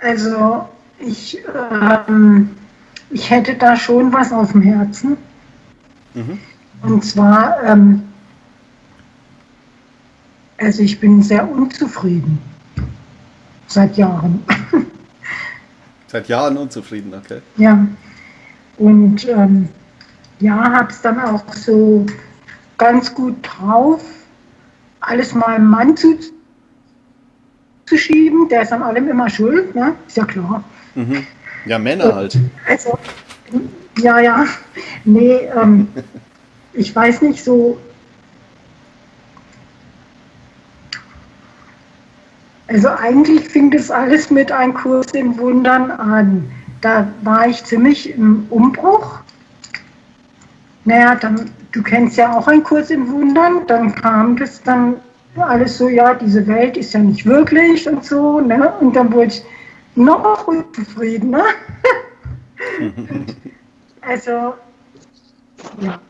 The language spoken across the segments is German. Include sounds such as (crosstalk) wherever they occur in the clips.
Also ich, ähm, ich hätte da schon was auf dem Herzen. Mhm. Und zwar, ähm, also ich bin sehr unzufrieden. Seit Jahren. (laughs) Seit Jahren unzufrieden, okay. Ja. Und ähm, ja, habe es dann auch so ganz gut drauf, alles meinem Mann zuzuschieben. Der ist an allem immer schuld, ne? ist ja klar. Mhm. Ja, Männer halt. Also, ja, ja. Nee, ähm, (laughs) ich weiß nicht, so. Also eigentlich fing das alles mit einem Kurs in Wundern an. Da war ich ziemlich im Umbruch. Naja, dann, du kennst ja auch einen Kurs in Wundern, dann kam das dann alles so, ja, diese Welt ist ja nicht wirklich und so, ne? Und dann wurde ich noch unzufrieden, ne? (laughs) also, ja.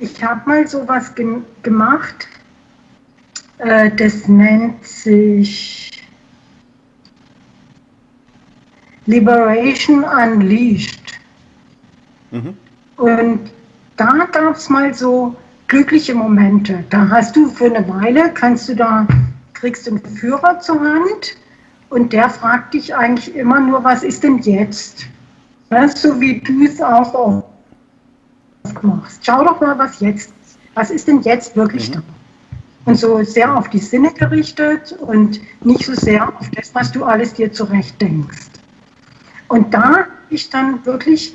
Ich habe mal sowas ge gemacht, äh, das nennt sich Liberation Unleashed. Mhm. Und da gab es mal so glückliche Momente. Da hast du für eine Weile, kannst du da, kriegst du einen Führer zur Hand und der fragt dich eigentlich immer nur, was ist denn jetzt? Weißt du, wie du es auch oft machst. Schau doch mal, was jetzt, was ist denn jetzt wirklich mhm. da? Und so sehr auf die Sinne gerichtet und nicht so sehr auf das, was du alles dir zurecht denkst. Und da habe ich dann wirklich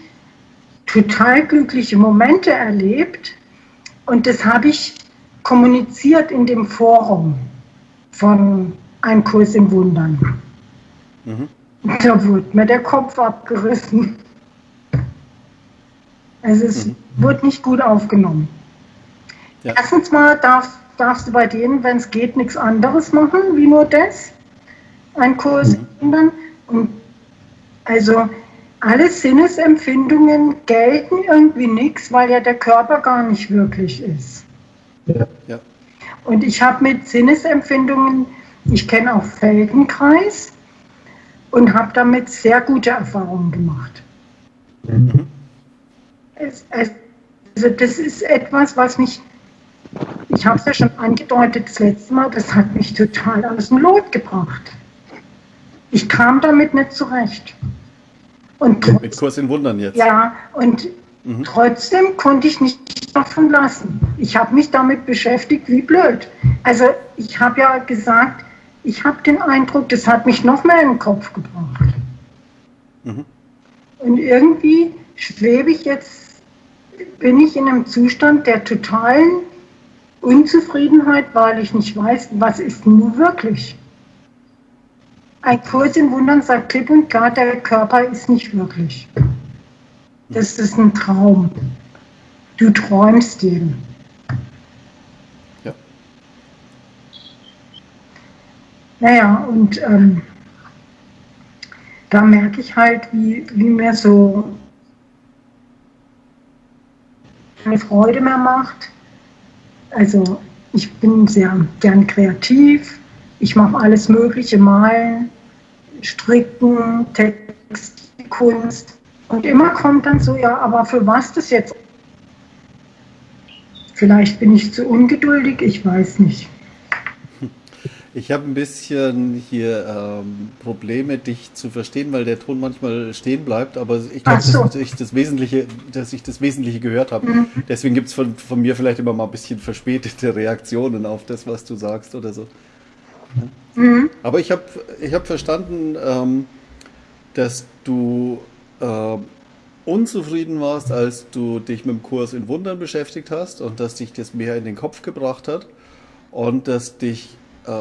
total glückliche Momente erlebt und das habe ich kommuniziert in dem Forum von Ein Kurs im Wundern. Mhm. Da wurde mir der Kopf abgerissen. Also es mhm. wurde nicht gut aufgenommen. Ja. Erstens mal darf, darfst du bei denen, wenn es geht, nichts anderes machen, wie nur das. Ein Kurs mhm. wundern. Und also alle Sinnesempfindungen gelten irgendwie nichts, weil ja der Körper gar nicht wirklich ist. Ja. ja. Und ich habe mit Sinnesempfindungen, ich kenne auch Feldenkreis und habe damit sehr gute Erfahrungen gemacht. Mhm. Es, es, also das ist etwas, was mich, ich habe es ja schon angedeutet das letzte Mal, das hat mich total aus dem Lot gebracht. Ich kam damit nicht zurecht. Und mit Kurs in Wundern jetzt. Ja, und mhm. trotzdem konnte ich nicht davon lassen. Ich habe mich damit beschäftigt, wie blöd. Also ich habe ja gesagt, ich habe den Eindruck, das hat mich noch mehr in den Kopf gebracht. Mhm. Und irgendwie schwebe ich jetzt, bin ich in einem Zustand der totalen Unzufriedenheit, weil ich nicht weiß, was ist nun wirklich. Ein Kurs in Wundern sagt klipp und klar, der Körper ist nicht wirklich. Das ist ein Traum. Du träumst den. Ja. Naja, und ähm, da merke ich halt, wie, wie mir so keine Freude mehr macht. Also ich bin sehr gern kreativ, ich mache alles Mögliche, malen, stricken, Textkunst. Und immer kommt dann so, ja, aber für was das jetzt? Vielleicht bin ich zu ungeduldig, ich weiß nicht. Ich habe ein bisschen hier ähm, Probleme, dich zu verstehen, weil der Ton manchmal stehen bleibt, aber ich glaube, so. dass, ich das Wesentliche, dass ich das Wesentliche gehört habe. Mhm. Deswegen gibt es von, von mir vielleicht immer mal ein bisschen verspätete Reaktionen auf das, was du sagst oder so. Mhm. Aber ich habe ich hab verstanden, ähm, dass du äh, unzufrieden warst, als du dich mit dem Kurs in Wundern beschäftigt hast und dass dich das mehr in den Kopf gebracht hat und dass dich äh,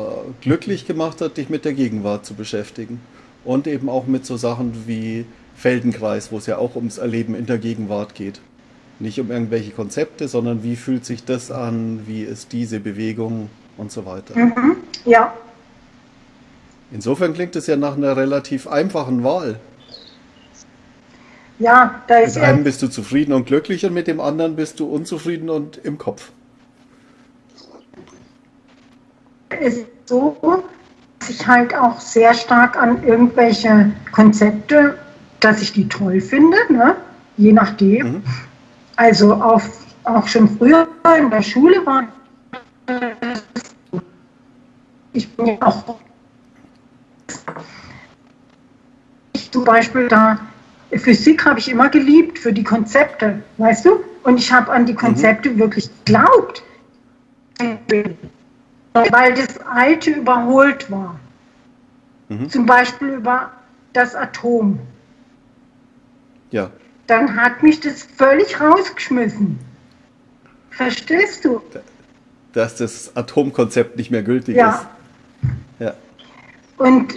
glücklich gemacht hat, dich mit der Gegenwart zu beschäftigen. Und eben auch mit so Sachen wie Feldenkreis, wo es ja auch ums Erleben in der Gegenwart geht. Nicht um irgendwelche Konzepte, sondern wie fühlt sich das an, wie ist diese Bewegung und so weiter. Mhm. Ja. Insofern klingt es ja nach einer relativ einfachen Wahl. Ja, da ist Mit einem bist du zufrieden und glücklich und mit dem anderen bist du unzufrieden und im Kopf. Es ist so, ich halt auch sehr stark an irgendwelche Konzepte, dass ich die toll finde, ne? je nachdem. Mhm. Also auf, auch schon früher in der Schule war ich bin ja auch ich zum Beispiel da Physik habe ich immer geliebt für die Konzepte, weißt du? Und ich habe an die Konzepte mhm. wirklich geglaubt, weil das Alte überholt war. Mhm. Zum Beispiel über das Atom. Ja. Dann hat mich das völlig rausgeschmissen. Verstehst du? Dass das Atomkonzept nicht mehr gültig ja. ist. Ja. Und.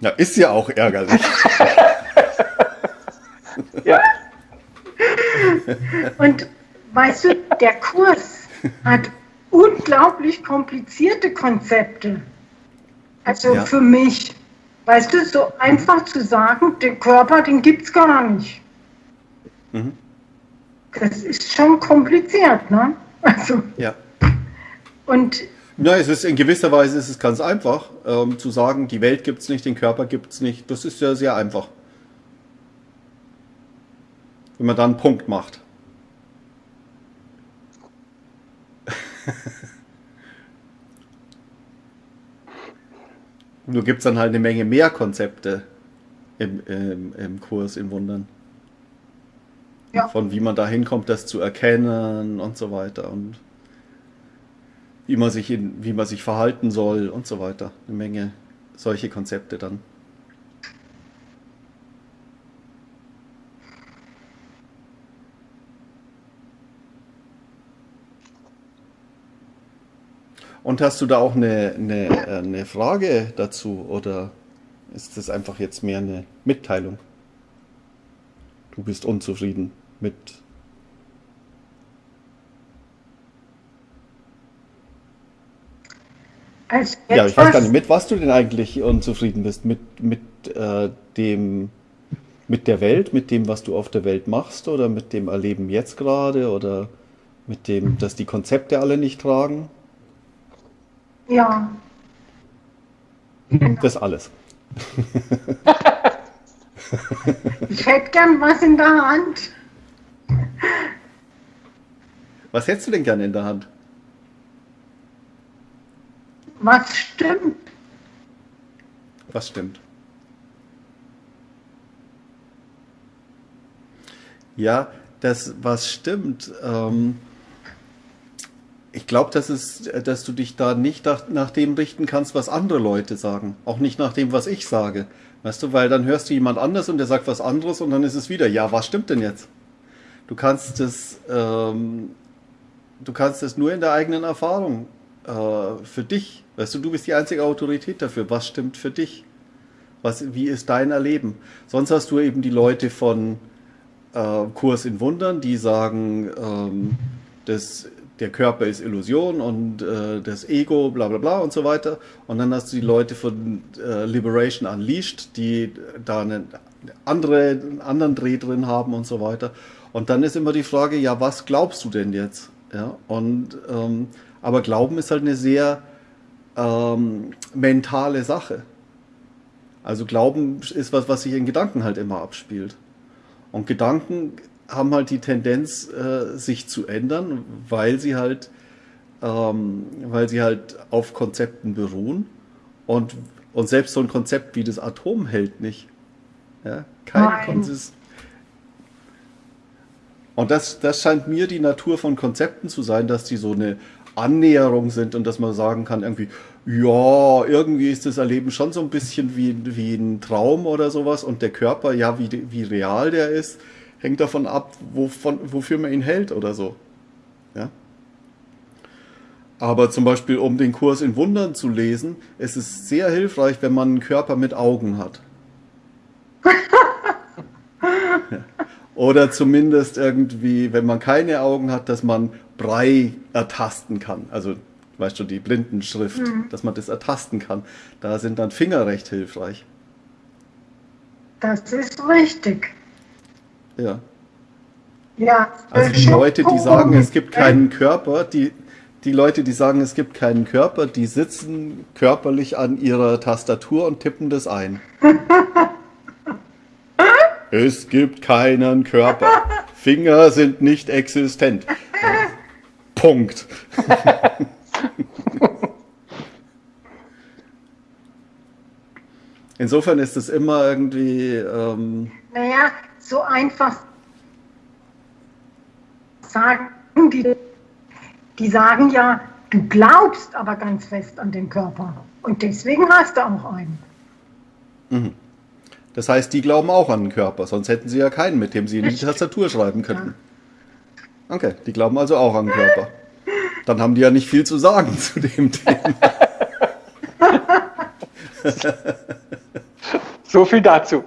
Ja, ist ja auch ärgerlich. (laughs) ja. Und weißt du, der Kurs hat unglaublich komplizierte Konzepte. Also ja. für mich, weißt du, so einfach zu sagen, den Körper, den gibt es gar nicht. Mhm. Das ist schon kompliziert, ne? Also. Ja. Und. Ja, es ist in gewisser Weise ist es ganz einfach ähm, zu sagen, die Welt gibt es nicht, den Körper gibt es nicht. Das ist ja sehr einfach. Wenn man da einen Punkt macht. (laughs) Nur gibt es dann halt eine Menge mehr Konzepte im, im, im Kurs in Wundern. Ja. Von wie man da hinkommt, das zu erkennen und so weiter. Und wie man sich, in, wie man sich verhalten soll und so weiter. Eine Menge solche Konzepte dann. Und hast du da auch eine, eine, eine Frage dazu oder ist das einfach jetzt mehr eine Mitteilung? Du bist unzufrieden mit. Also ja, ich weiß gar nicht, mit was du denn eigentlich unzufrieden bist? Mit, mit äh, dem mit der Welt, mit dem, was du auf der Welt machst oder mit dem Erleben jetzt gerade oder mit dem, dass die Konzepte alle nicht tragen? Ja. (laughs) Das alles. (laughs) ich hätte gern was in der Hand. Was hättest du denn gerne in der Hand? Was stimmt? Was stimmt? Ja, das, was stimmt, ähm, ich glaube, dass, dass du dich da nicht nach, dem richten kannst, was andere Leute sagen. Auch nicht nach dem, was ich sage. Weißt du, weil dann hörst du jemand anders und der sagt was anderes und dann ist es wieder, ja, was stimmt denn jetzt? Du kannst es, ähm, du kannst es nur in der eigenen Erfahrung äh, für dich. Weißt du, du bist die einzige Autorität dafür. Was stimmt für dich? Was, wie ist dein Erleben? Sonst hast du eben die Leute von äh, Kurs in Wundern, die sagen, ähm, das der Körper ist Illusion und äh, das Ego, bla bla bla und so weiter. Und dann hast du die Leute von äh, Liberation Unleashed, die da einen, andere, einen anderen Dreh drin haben und so weiter. Und dann ist immer die Frage, ja, was glaubst du denn jetzt? Ja, und, ähm, aber Glauben ist halt eine sehr ähm, mentale Sache. Also Glauben ist was, was sich in Gedanken halt immer abspielt. Und Gedanken haben halt die Tendenz, äh, sich zu ändern, weil sie halt, ähm, weil sie halt auf Konzepten beruhen. Und, und selbst so ein Konzept wie das Atom hält nicht. Ja? Kein Konzist. Und das, das scheint mir die Natur von Konzepten zu sein, dass die so eine Annäherung sind und dass man sagen kann, irgendwie, ja, irgendwie ist das Erleben schon so ein bisschen wie, wie ein Traum oder sowas und der Körper, ja, wie, wie real der ist hängt davon ab, wovon, wofür man ihn hält oder so. Ja? Aber zum Beispiel, um den Kurs in Wundern zu lesen, ist es sehr hilfreich, wenn man einen Körper mit Augen hat. (laughs) ja. Oder zumindest irgendwie, wenn man keine Augen hat, dass man Brei ertasten kann. Also, weißt du, die Blindenschrift, mhm. dass man das ertasten kann. Da sind dann Finger recht hilfreich. Das ist richtig. Ja. Ja. Also die Leute, die sagen, es gibt keinen Körper, die, die Leute, die sagen, es gibt keinen Körper, die sitzen körperlich an ihrer Tastatur und tippen das ein. (laughs) es gibt keinen Körper. Finger sind nicht existent. (laughs) Punkt. (laughs) Insofern ist es immer irgendwie. Ähm naja, so einfach sagen die, die sagen ja, du glaubst aber ganz fest an den Körper. Und deswegen hast du auch einen. Mhm. Das heißt, die glauben auch an den Körper, sonst hätten sie ja keinen, mit dem sie in die Tastatur schreiben könnten. Ja. Okay, die glauben also auch an Körper. Dann haben die ja nicht viel zu sagen zu dem Thema. so viel dazu.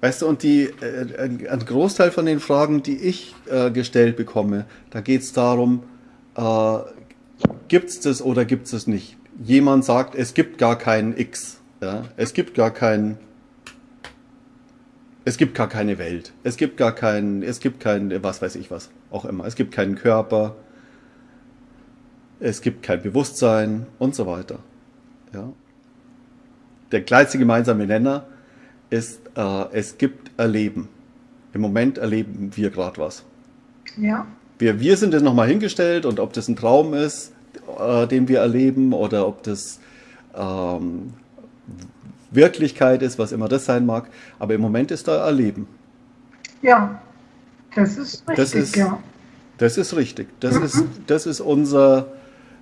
Weißt du, und die, äh, ein, ein, Großteil von den Fragen, die ich äh, gestellt bekomme, da geht es darum, äh, gibt es das oder gibt es es nicht? Jemand sagt, es gibt gar keinen X. Ja? Es gibt gar keinen. Es gibt gar keine Welt. Es gibt gar keinen, es gibt kein, was weiß ich was, auch immer. Es gibt keinen Körper. Es gibt kein Bewusstsein und so weiter. Ja? Der kleinste gemeinsame Nenner ist, äh, es gibt Erleben. Im Moment erleben wir gerade was. Ja. Wir, wir sind jetzt nochmal hingestellt und ob das ein Traum ist, äh, den wir erleben oder ob das ähm, Wirklichkeit ist, was immer das sein mag. Aber im Moment ist da Erleben. Ja, das ist richtig, das ist, ja. Das ist richtig. Das, mhm. ist, das ist unser,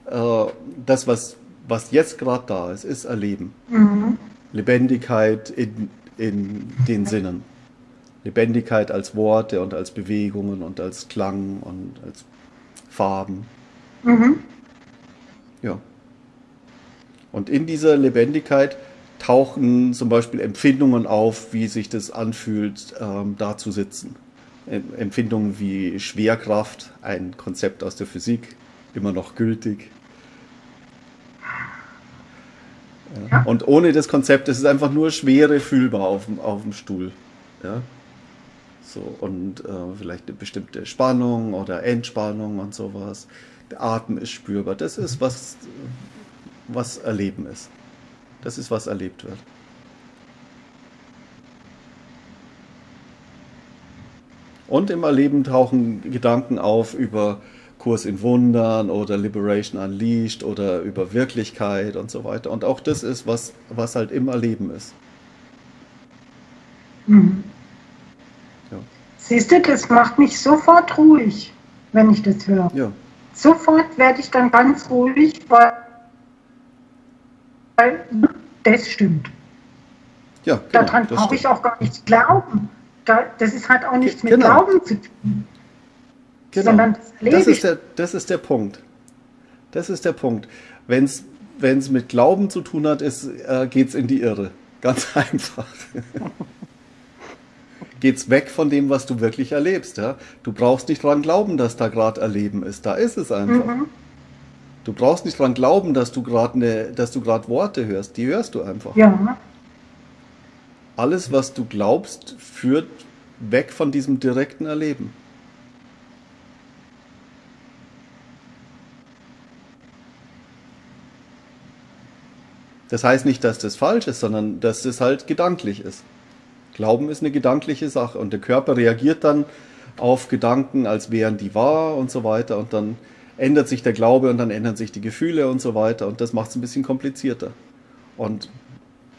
äh, das, was, was jetzt gerade da ist, ist Erleben. Mhm. Lebendigkeit in, in den Sinnen. Lebendigkeit als Worte und als Bewegungen und als Klang und als Farben. Mhm. Ja. Und in dieser Lebendigkeit tauchen zum Beispiel Empfindungen auf, wie sich das anfühlt, ähm, da zu sitzen. Empfindungen wie Schwerkraft, ein Konzept aus der Physik, immer noch gültig. Ja. Und ohne das Konzept ist es einfach nur Schwere fühlbar auf dem, auf dem Stuhl. Ja? So, und äh, vielleicht eine bestimmte Spannung oder Entspannung und sowas. Der Atem ist spürbar. Das ist, was, was Erleben ist. Das ist, was erlebt wird. Und im Erleben tauchen Gedanken auf über Kurs in Wundern oder Liberation Unleashed oder über Wirklichkeit und so weiter. Und auch das ist, was, was halt im Erleben ist. Mhm. Ja. Siehst du, das macht mich sofort ruhig, wenn ich das höre. Ja. Sofort werde ich dann ganz ruhig, weil, das stimmt. Ja, genau, Daran brauche ich auch gar nichts glauben. Da, das ist halt auch nichts mit genau. Glauben zu tun. Genau. Sondern das, das, ist der, das ist der Punkt. Das ist der Punkt. Wenn es mit Glauben zu tun hat, äh, geht es in die Irre. Ganz (laughs) einfach. Geht es weg von dem, was du wirklich erlebst. Ja? Du brauchst nicht dran glauben, dass da gerade Erleben ist. Da ist es einfach. Mhm. Du brauchst nicht dran glauben, dass du gerade ne, dass du gerade Worte hörst. Die hörst du einfach. Ja. Alles, was du glaubst, führt weg von diesem direkten Erleben. Das heißt nicht, dass das falsch ist, sondern dass das halt gedanklich ist. Glauben ist eine gedankliche Sache und der Körper reagiert dann auf Gedanken, als wären die wahr und so weiter und dann ändert sich der Glaube und dann ändern sich die Gefühle und so weiter und das macht es ein bisschen komplizierter. Und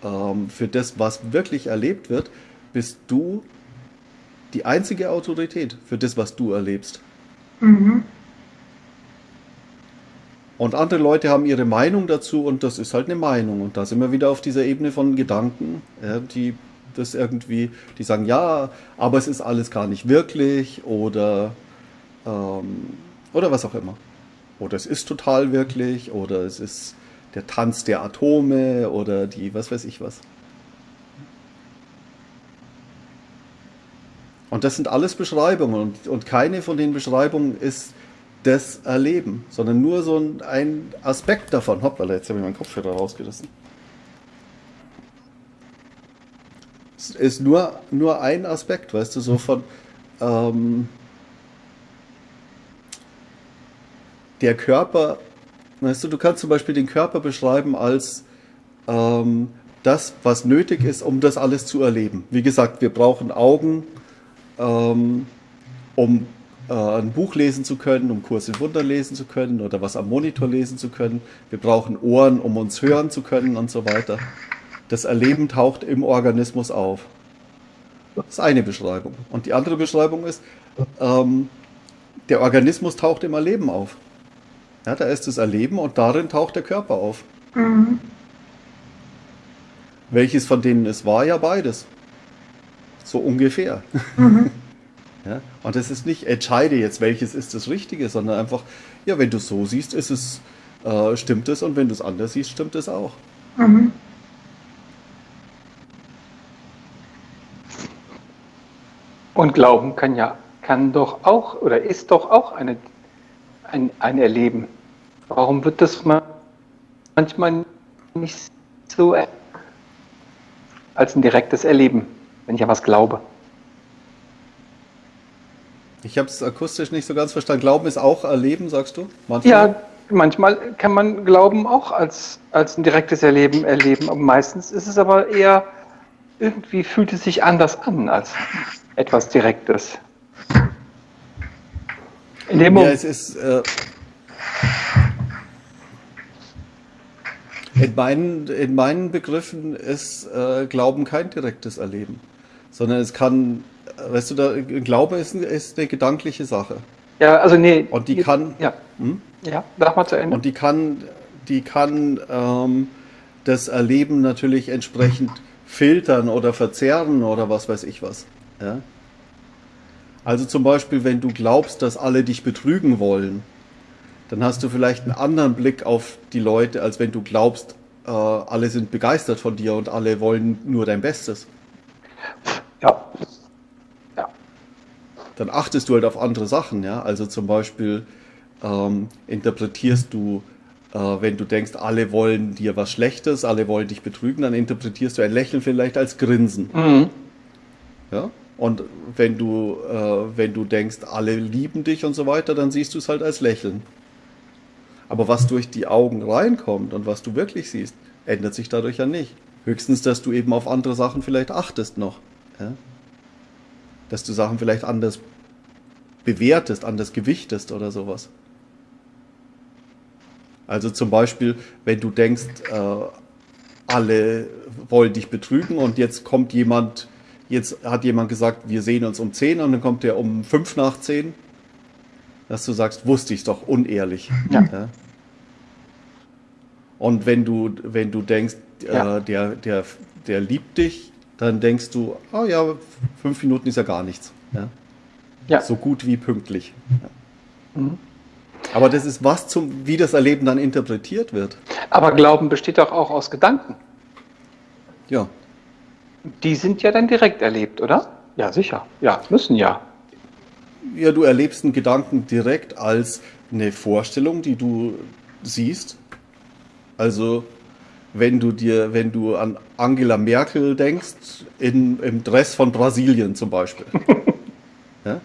ähm, für das, was wirklich erlebt wird, bist du die einzige Autorität für das, was du erlebst. Mhm. Und andere Leute haben ihre Meinung dazu und das ist halt eine Meinung. Und da sind wir wieder auf dieser Ebene von Gedanken, ja, die das irgendwie, die sagen, ja, aber es ist alles gar nicht wirklich oder, ähm, oder was auch immer. Oder es ist total wirklich oder es ist der Tanz der Atome oder die, was weiß ich was. Und das sind alles Beschreibungen und, und keine von den Beschreibungen ist das Erleben, sondern nur so ein, ein Aspekt davon. Hoppala, jetzt habe ich meinen Kopfhörer rausgerissen. Ist nur, nur ein Aspekt, weißt du, so von ähm, der Körper, weißt du, du kannst zum Beispiel den Körper beschreiben als ähm, das, was nötig ist, um das alles zu erleben. Wie gesagt, wir brauchen Augen, ähm, um äh, ein Buch lesen zu können, um Kurs in Wunder lesen zu können oder was am Monitor lesen zu können. Wir brauchen Ohren, um uns hören zu können und so weiter. Das Erleben taucht im Organismus auf. Das ist eine Beschreibung. Und die andere Beschreibung ist, ähm, der Organismus taucht im Erleben auf. Ja, da ist das Erleben und darin taucht der Körper auf. Mhm. Welches von denen es war, ja beides. So ungefähr. Mhm. (laughs) ja, und es ist nicht, entscheide jetzt, welches ist das Richtige, sondern einfach, ja, wenn du es so siehst, ist es, äh, stimmt es und wenn du es anders siehst, stimmt es auch. Mhm. Und Glauben kann ja, kann doch auch oder ist doch auch eine, ein, ein Erleben. Warum wird das manchmal nicht so als ein direktes Erleben, wenn ich an was glaube? Ich habe es akustisch nicht so ganz verstanden. Glauben ist auch Erleben, sagst du? Manchmal? Ja, manchmal kann man Glauben auch als, als ein direktes Erleben erleben. meistens ist es aber eher, irgendwie fühlt es sich anders an als etwas Direktes. In dem ja, es ist. Äh, in, meinen, in meinen Begriffen ist äh, Glauben kein direktes Erleben, sondern es kann, weißt du, da, Glaube ist, ist eine gedankliche Sache. Ja, also nee. Und die kann. Ja, hm? ja sag mal zu Ende. Und die kann, die kann ähm, das Erleben natürlich entsprechend filtern oder verzerren oder was weiß ich was. Ja? Also zum Beispiel, wenn du glaubst, dass alle dich betrügen wollen, dann hast du vielleicht einen anderen Blick auf die Leute, als wenn du glaubst, äh, alle sind begeistert von dir und alle wollen nur dein Bestes. Ja. ja. Dann achtest du halt auf andere Sachen, ja. Also zum Beispiel ähm, interpretierst du, wenn du denkst, alle wollen dir was Schlechtes, alle wollen dich betrügen, dann interpretierst du ein Lächeln vielleicht als Grinsen. Mhm. Ja. Und wenn du, äh, wenn du denkst, alle lieben dich und so weiter, dann siehst du es halt als Lächeln. Aber was durch die Augen reinkommt und was du wirklich siehst, ändert sich dadurch ja nicht. Höchstens, dass du eben auf andere Sachen vielleicht achtest noch. Ja? Dass du Sachen vielleicht anders bewertest, anders gewichtest oder sowas. Also zum Beispiel, wenn du denkst, äh, alle wollen dich betrügen und jetzt kommt jemand Jetzt hat jemand gesagt, wir sehen uns um 10 und dann kommt der um 5 nach 10. Dass du sagst, wusste ich doch, unehrlich. Ja. ja. Und wenn du, wenn du denkst, äh, ja. äh, der, der, der liebt dich, dann denkst du, oh ja, fünf Minuten ist ja gar nichts. Ja. ja. So gut wie pünktlich. Ja. Mhm. Aber das ist was zum, wie das Erleben dann interpretiert wird. Aber Glauben besteht doch auch aus Gedanken. Ja. Die sind ja dann direkt erlebt, oder? Ja, sicher. Ja, müssen ja. Ja, du erlebst einen Gedanken direkt als eine Vorstellung, die du siehst. Also, wenn du dir, wenn du an Angela Merkel denkst, in, im Dress von Brasilien zum Beispiel. (laughs) ja?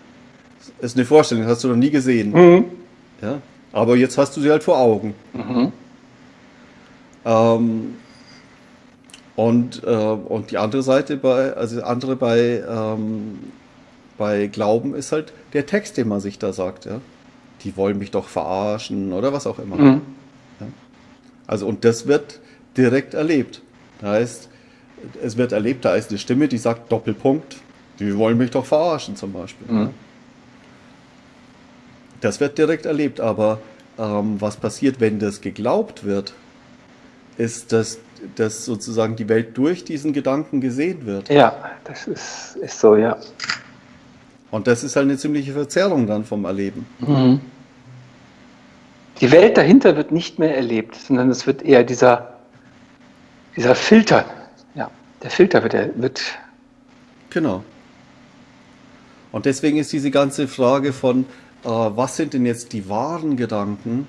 Das ist eine Vorstellung, hast du noch nie gesehen. Mhm. Ja? Aber jetzt hast du sie halt vor Augen. Mhm. Ähm, und, äh, und die andere Seite bei, also andere bei, ähm, bei Glauben ist halt der Text, den man sich da sagt, ja. Die wollen mich doch verarschen oder was auch immer. Mhm. Ja? Also, und das wird direkt erlebt. Da heißt, es wird erlebt, da ist eine Stimme, die sagt Doppelpunkt, die wollen mich doch verarschen zum Beispiel. Mhm. Ja? Das wird direkt erlebt, aber ähm, was passiert, wenn das geglaubt wird, ist, dass dass sozusagen die Welt durch diesen Gedanken gesehen wird. Ja, das ist, ist so, ja. Und das ist halt eine ziemliche Verzerrung dann vom Erleben. Mhm. Die Welt dahinter wird nicht mehr erlebt, sondern es wird eher dieser, dieser Filter. Ja, der Filter wird, wird. Genau. Und deswegen ist diese ganze Frage von, was sind denn jetzt die wahren Gedanken,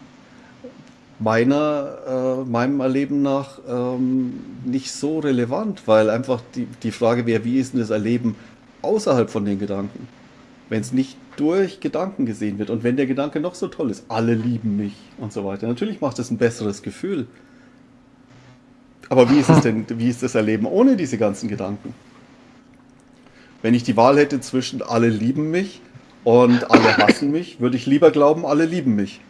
meiner, äh, meinem Erleben nach ähm, nicht so relevant, weil einfach die, die Frage wäre, wie ist denn das Erleben außerhalb von den Gedanken? Wenn es nicht durch Gedanken gesehen wird und wenn der Gedanke noch so toll ist, alle lieben mich und so weiter. Natürlich macht es ein besseres Gefühl. Aber wie ist es denn, (laughs) wie ist das Erleben ohne diese ganzen Gedanken? Wenn ich die Wahl hätte zwischen alle lieben mich und alle hassen mich, würde ich lieber glauben, alle lieben mich.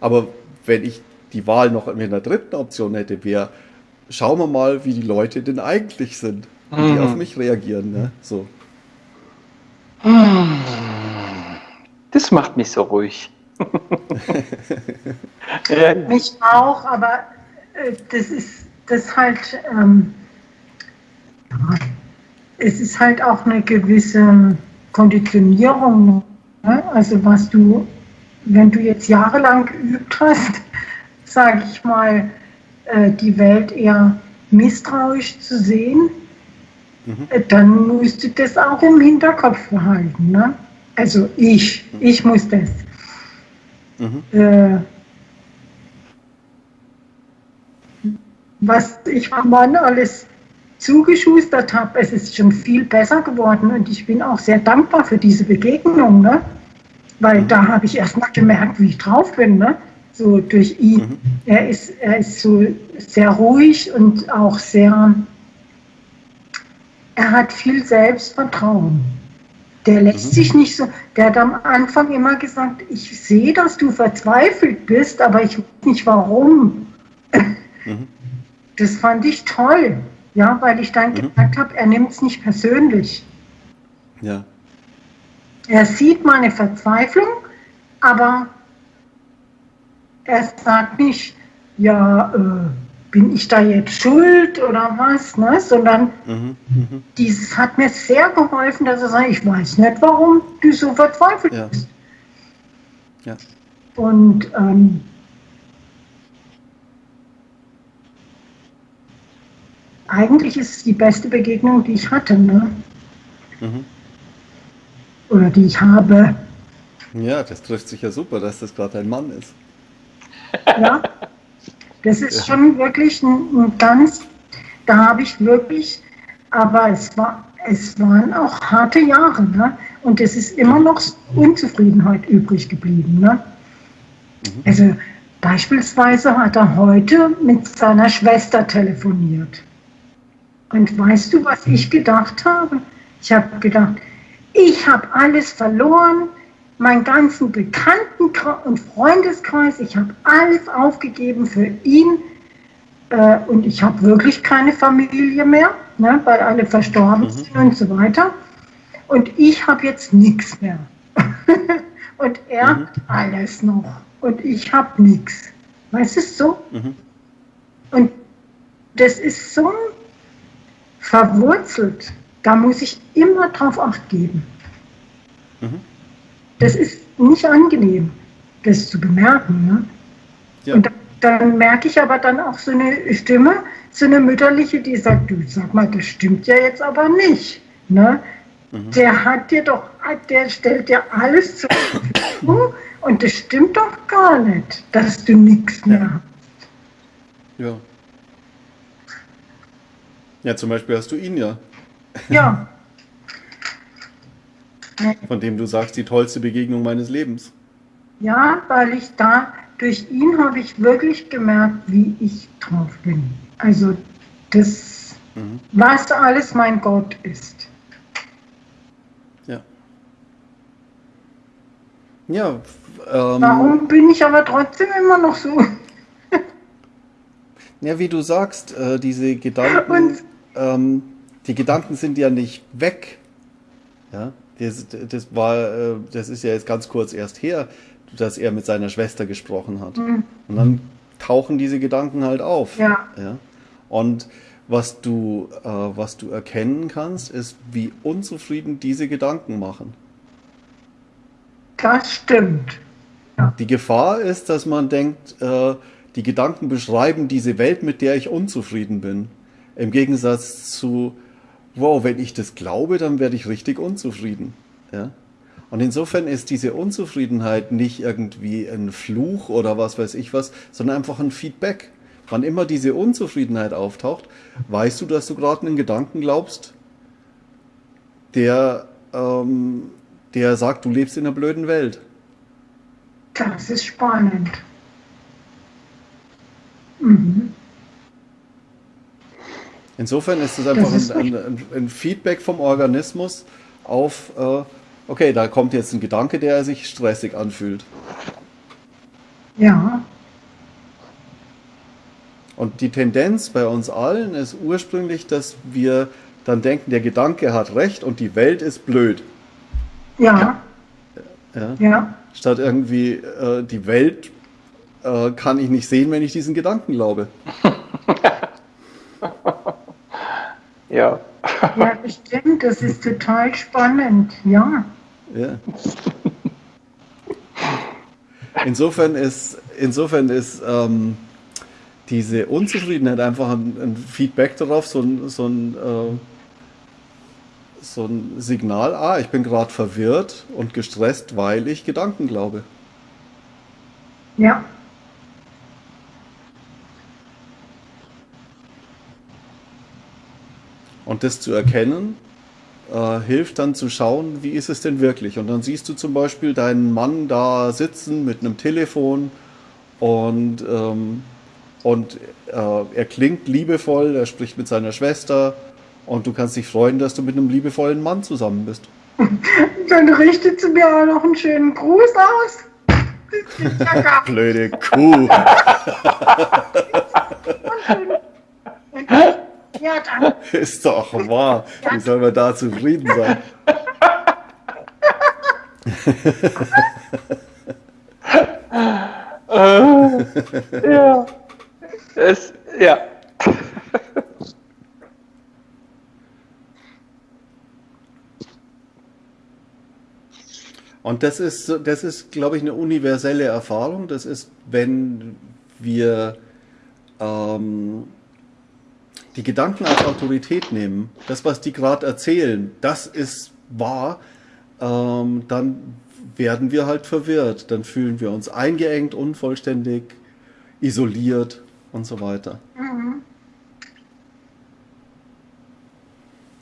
Aber wenn ich die Wahl noch in der dritten Option hätte, wäre, schauen wir mal, wie die Leute denn eigentlich sind, wie mhm. die auf mich reagieren. Ne? So. Das macht mich so ruhig. (laughs) mich auch, aber äh, das ist das halt, ähm, es ist halt auch eine gewisse Konditionierung. Ne? Also was du, wenn du jetzt jahrelang geübt hast, (laughs) sage ich mal, äh, die Welt eher misstrauisch zu sehen, mhm. äh, dann musst du das auch im Hinterkopf behalten. Ne? Also ich, mhm. ich muss das. Mhm. Äh, was ich Mann alles zugeschustert habe, es ist schon viel besser geworden und ich bin auch sehr dankbar für diese Begegnung, ne? weil mhm. da habe ich erst mal gemerkt, wie ich drauf bin, ne? so durch ihn. Mhm. Er, ist, er ist so sehr ruhig und auch sehr, er hat viel Selbstvertrauen. Der lässt mhm. sich nicht so, der hat am Anfang immer gesagt, ich sehe, dass du verzweifelt bist, aber ich weiß nicht warum. Mhm. Das fand ich toll. Ja, weil ich dann mhm. gemerkt habe, er nimmt es nicht persönlich. Ja. Er sieht meine Verzweiflung, aber er sagt nicht, ja, äh, bin ich da jetzt schuld oder was, ne? sondern mhm, mhm. dieses hat mir sehr geholfen, dass er sagt, ich weiß nicht, warum du so verzweifelt ja. bist. Ja. Und ähm, eigentlich ist es die beste Begegnung, die ich hatte. Ne? Mhm. Oder die ich habe. Ja, das trifft sich ja super, dass das gerade ein Mann ist. Ja, das ist ja. schon wirklich ein, ein ganz, da habe ich wirklich, aber es, war, es waren auch harte Jahre. Ne? Und es ist immer noch Unzufriedenheit übrig geblieben. Ne? Mhm. Also beispielsweise hat er heute mit seiner Schwester telefoniert. Und weißt du, was ich gedacht habe? Ich habe gedacht, ich habe alles verloren, meinen ganzen Bekannten- und Freundeskreis, ich habe alles aufgegeben für ihn äh, und ich habe wirklich keine Familie mehr, ne, weil alle verstorben mhm. sind und so weiter. Und ich habe jetzt nichts mehr. (laughs) und er mhm. hat alles noch und ich habe nichts. Weißt du so? Mhm. Und das ist so ein verwurzelt, da muss ich immer drauf acht geben. Mhm. Das ist nicht angenehm, das zu bemerken. Ne? Ja. Und dann, dann merke ich aber dann auch so eine Stimme, so eine mütterliche, die sagt, du sag mal, das stimmt ja jetzt aber nicht. Ne? Mhm. Der hat dir doch, der stellt dir alles zur Verfügung und das stimmt doch gar nicht, dass du nichts mehr ja. hast. Ja. Ja, zum Beispiel hast du ihn ja. Ja. (laughs) Von dem du sagst, die tollste Begegnung meines Lebens. Ja, weil ich da, durch ihn habe ich wirklich gemerkt, wie ich drauf bin. Also das, mhm. was alles mein Gott ist. Ja. Ja. Ähm, Warum bin ich aber trotzdem immer noch so? (laughs) ja, wie du sagst, äh, diese Gedanken. Und ähm, die Gedanken sind ja nicht weg. Ja, das, das war, äh, das ist ja jetzt ganz kurz erst her, dass er mit seiner Schwester gesprochen hat. Mhm. Und dann tauchen diese Gedanken halt auf. Ja. ja? Und was du, äh, was du erkennen kannst, ist, wie unzufrieden diese Gedanken machen. Das stimmt. Ja. Die Gefahr ist, dass man denkt, äh, die Gedanken beschreiben diese Welt, mit der ich unzufrieden bin. Im Gegensatz zu, wow, wenn ich das glaube, dann werde ich richtig unzufrieden. Ja? Und insofern ist diese Unzufriedenheit nicht irgendwie ein Fluch oder was weiß ich was, sondern einfach ein Feedback. Wann immer diese Unzufriedenheit auftaucht, weißt du, dass du gerade einen Gedanken glaubst, der, ähm, der sagt, du lebst in einer blöden Welt. Das ist spannend. Mhm. Insofern ist es einfach ist ein, ein, ein, Feedback vom Organismus auf, äh, okay, da kommt jetzt ein Gedanke, der sich stressig anfühlt. Ja. Und die Tendenz bei uns allen ist ursprünglich, dass wir dann denken, der Gedanke hat recht und die Welt ist blöd. Ja. Ja. ja. Statt irgendwie, äh, die Welt äh, kann ich nicht sehen, wenn ich diesen Gedanken glaube. (laughs) Ja. Ja, bestimmt, das ist total spannend, ja. Ja. Insofern ist, insofern ist ähm, diese Unzufriedenheit einfach ein, ein, Feedback darauf, so ein, so ein, äh, so ein Signal, ah, ich bin gerade verwirrt und gestresst, weil ich Gedanken glaube. Ja. Und das zu erkennen, äh, hilft dann zu schauen, wie ist es denn wirklich. Und dann siehst du zum Beispiel deinen Mann da sitzen mit einem Telefon und, ähm, und äh, er klingt liebevoll, er spricht mit seiner Schwester und du kannst dich freuen, dass du mit einem liebevollen Mann zusammen bist. (laughs) Dann richtet sie mir auch noch einen schönen Gruß aus. (laughs) Blöde Kuh. (laughs) Ja, dann. (laughs) Ist doch wahr. Wie soll man da zufrieden sein? äh, (laughs) ja. Es, ja. Und das ist, das ist, glaube ich, eine universelle Erfahrung. Das ist, wenn wir ähm, die Gedanken als Autorität nehmen, das, was die gerade erzählen, das ist wahr, ähm, dann werden wir halt verwirrt. Dann fühlen wir uns eingeengt, unvollständig, isoliert und so weiter. Mhm.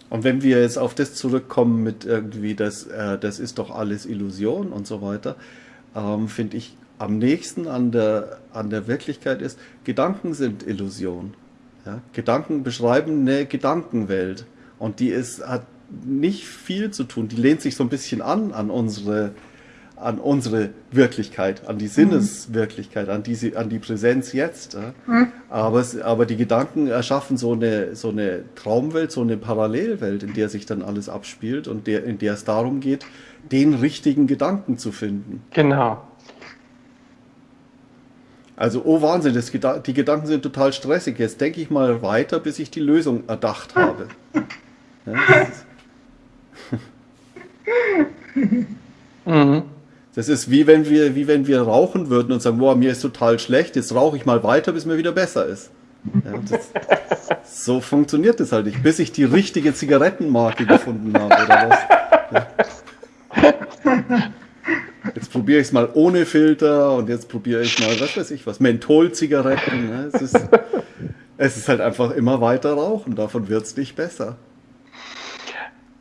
Und wenn wir jetzt auf das zurückkommen mit irgendwie, das, äh, das ist doch alles Illusion und so weiter, ähm, finde ich am nächsten an der, an der Wirklichkeit ist, Gedanken sind Illusion. Ja? Gedanken beschreiben eine Gedankenwelt und die ist, hat nicht viel zu tun. Die lehnt sich so ein bisschen an an unsere, an unsere Wirklichkeit, an die mhm. Sinneswirklichkeit, an, diese, an die Präsenz jetzt. Ja? Mhm. Aber, es, aber die Gedanken erschaffen so eine, so eine Traumwelt, so eine Parallelwelt, in der sich dann alles abspielt und der, in der es darum geht, den richtigen Gedanken zu finden. Genau. Also, oh Wahnsinn, das, die Gedanken sind total stressig. Jetzt denke ich mal weiter, bis ich die Lösung erdacht habe. Ja, das, ist (laughs) mhm. das ist wie wenn wir, wie wenn wir rauchen würden und sagen, boah, mir ist total schlecht, jetzt rauche ich mal weiter, bis mir wieder besser ist. Ja, das, so funktioniert das halt nicht, bis ich die richtige Zigarettenmarke gefunden habe oder was. Ja. (laughs) Jetzt probiere ich es mal ohne Filter und jetzt probiere ich mal, was weiß ich was, Mentholzigaretten. Ne? Es, ist, (laughs) es ist halt einfach immer weiter rauchen, davon wird es nicht besser.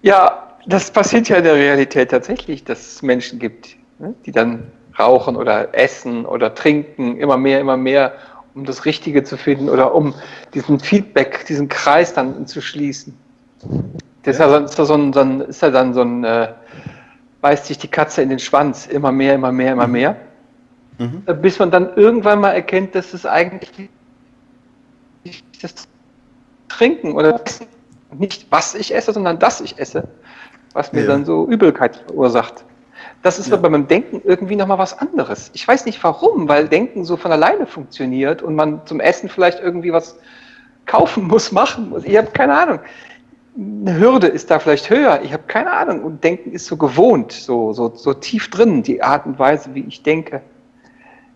Ja, das passiert ja in der Realität tatsächlich, dass es Menschen gibt, ne? die dann rauchen oder essen oder trinken, immer mehr, immer mehr, um das Richtige zu finden oder um diesen Feedback, diesen Kreis dann zu schließen. Das ja. ist ja, so ein, so ein, ist ja dann so ein äh, beißt sich die Katze in den Schwanz, immer mehr, immer mehr, immer mehr. Mhm. Bis man dann irgendwann mal erkennt, dass es eigentlich das Trinken oder nicht was ich esse, sondern dass ich esse, was mir ja. dann so Übelkeit verursacht. Das ist ja. aber beim Denken irgendwie nochmal was anderes. Ich weiß nicht warum, weil Denken so von alleine funktioniert und man zum Essen vielleicht irgendwie was kaufen muss, (laughs) machen muss. Ich habe keine Ahnung eine Hürde ist da vielleicht höher. Ich habe keine Ahnung. Und Denken ist so gewohnt, so, so, so tief drin, die Art und Weise, wie ich denke.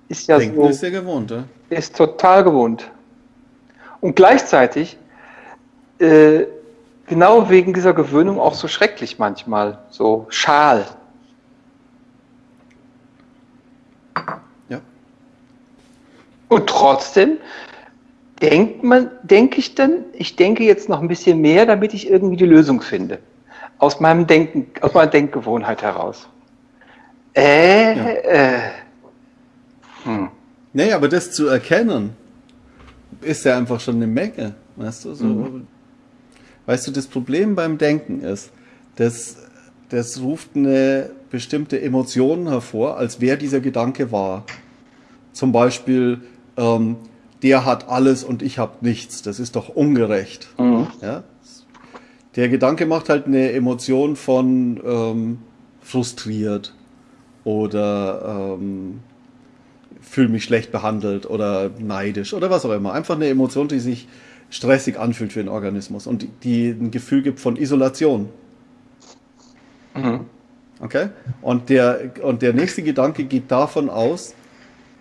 Ist ja denken so, ist ja gewohnt, oder? Ist total gewohnt. Und gleichzeitig, äh, genau wegen dieser Gewöhnung auch so schrecklich manchmal, so schal. Ja. Und trotzdem denkt man, denke ich dann, ich denke jetzt noch ein bisschen mehr, damit ich irgendwie die Lösung finde. Aus meinem Denken, aus meiner Denkgewohnheit heraus. Äh, ja. äh. Hm. Nee, aber das zu erkennen, ist ja einfach schon eine Menge. Weißt du, so. Mhm. Weißt du, das Problem beim Denken ist, dass das ruft eine bestimmte Emotion hervor, als wer dieser Gedanke war. Zum Beispiel, ähm, der hat alles und ich habe nichts. Das ist doch ungerecht. Mhm. Ja? Der Gedanke macht halt eine Emotion von ähm, frustriert oder ähm, fühle mich schlecht behandelt oder neidisch oder was auch immer. Einfach eine Emotion, die sich stressig anfühlt für den Organismus und die, ein Gefühl gibt von Isolation. Mhm. Okay? Und der, und der nächste Gedanke geht davon aus,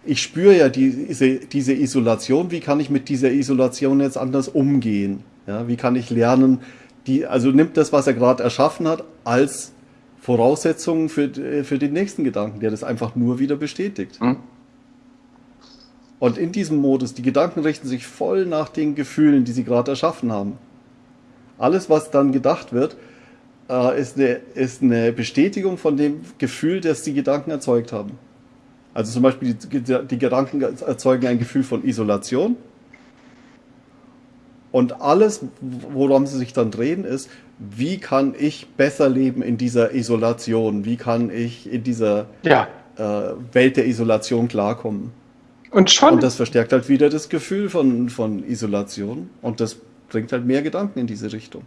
ich spüre ja diese, diese Isolation, wie kann ich mit dieser Isolation jetzt anders umgehen? Ja, wie kann ich lernen, die, also nimmt das, was er gerade erschaffen hat, als Voraussetzung für, für den nächsten Gedanken, der das einfach nur wieder bestätigt. Mhm. Und in diesem Modus, die Gedanken richten sich voll nach den Gefühlen, die sie gerade erschaffen haben. Alles, was dann gedacht wird, äh, ist, eine, ist eine Bestätigung von dem Gefühl, das die Gedanken erzeugt haben. Also zum Beispiel die, die Gedanken erzeugen ein Gefühl von Isolation. Und alles, worum sie sich dann drehen, ist, wie kann ich besser leben in dieser Isolation? Wie kann ich in dieser ja. äh, Welt der Isolation klarkommen? Und schon. Und das verstärkt halt wieder das Gefühl von, von Isolation. Und das bringt halt mehr Gedanken in diese Richtung.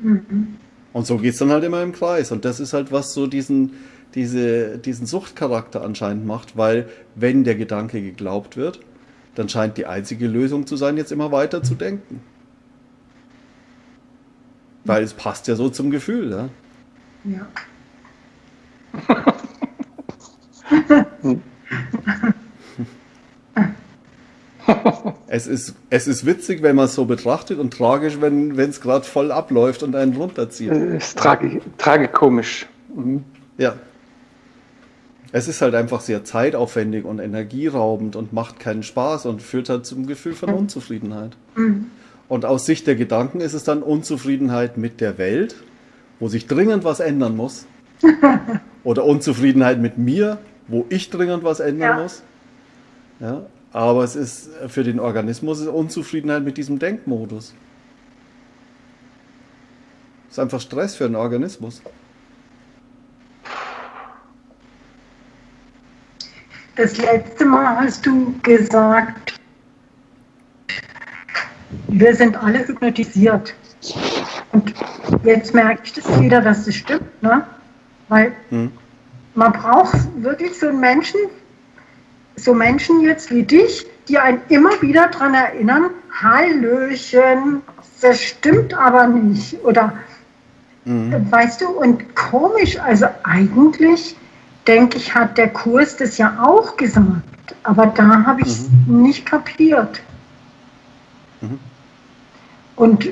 Mhm. Und so geht es dann halt immer im Kreis. Und das ist halt, was so diesen, diese, diesen Suchtcharakter anscheinend macht, weil wenn der Gedanke geglaubt wird, dann scheint die einzige Lösung zu sein, jetzt immer weiter zu denken. Weil es passt ja so zum Gefühl, ja. Ja. (laughs) es, ist, es ist witzig, wenn man es so betrachtet und tragisch, wenn es gerade voll abläuft und einen runterzieht. Es ist tragi tragikomisch. Mhm. Ja. Es ist halt einfach sehr zeitaufwendig und energieraubend und macht keinen Spaß und führt halt zum Gefühl von Unzufriedenheit. Mhm. Und aus Sicht der Gedanken ist es dann Unzufriedenheit mit der Welt, wo sich dringend was ändern muss. (laughs) Oder Unzufriedenheit mit mir, wo ich dringend was ändern ja. muss. Ja, aber es ist für den Organismus Unzufriedenheit mit diesem Denkmodus. Es ist einfach Stress für den Organismus. Das letzte Mal hast du gesagt, wir sind alle hypnotisiert. Und jetzt merke ich das wieder, dass das stimmt, ne? Weil hm. man braucht wirklich so einen Menschen, so Menschen jetzt wie dich, die einen immer wieder daran erinnern, Hallöchen, das stimmt aber nicht. Oder mhm. weißt du, und komisch, also eigentlich denke ich, hat der Kurs das ja auch gesagt. Aber da habe ich es mhm. nicht kapiert. Mhm. Und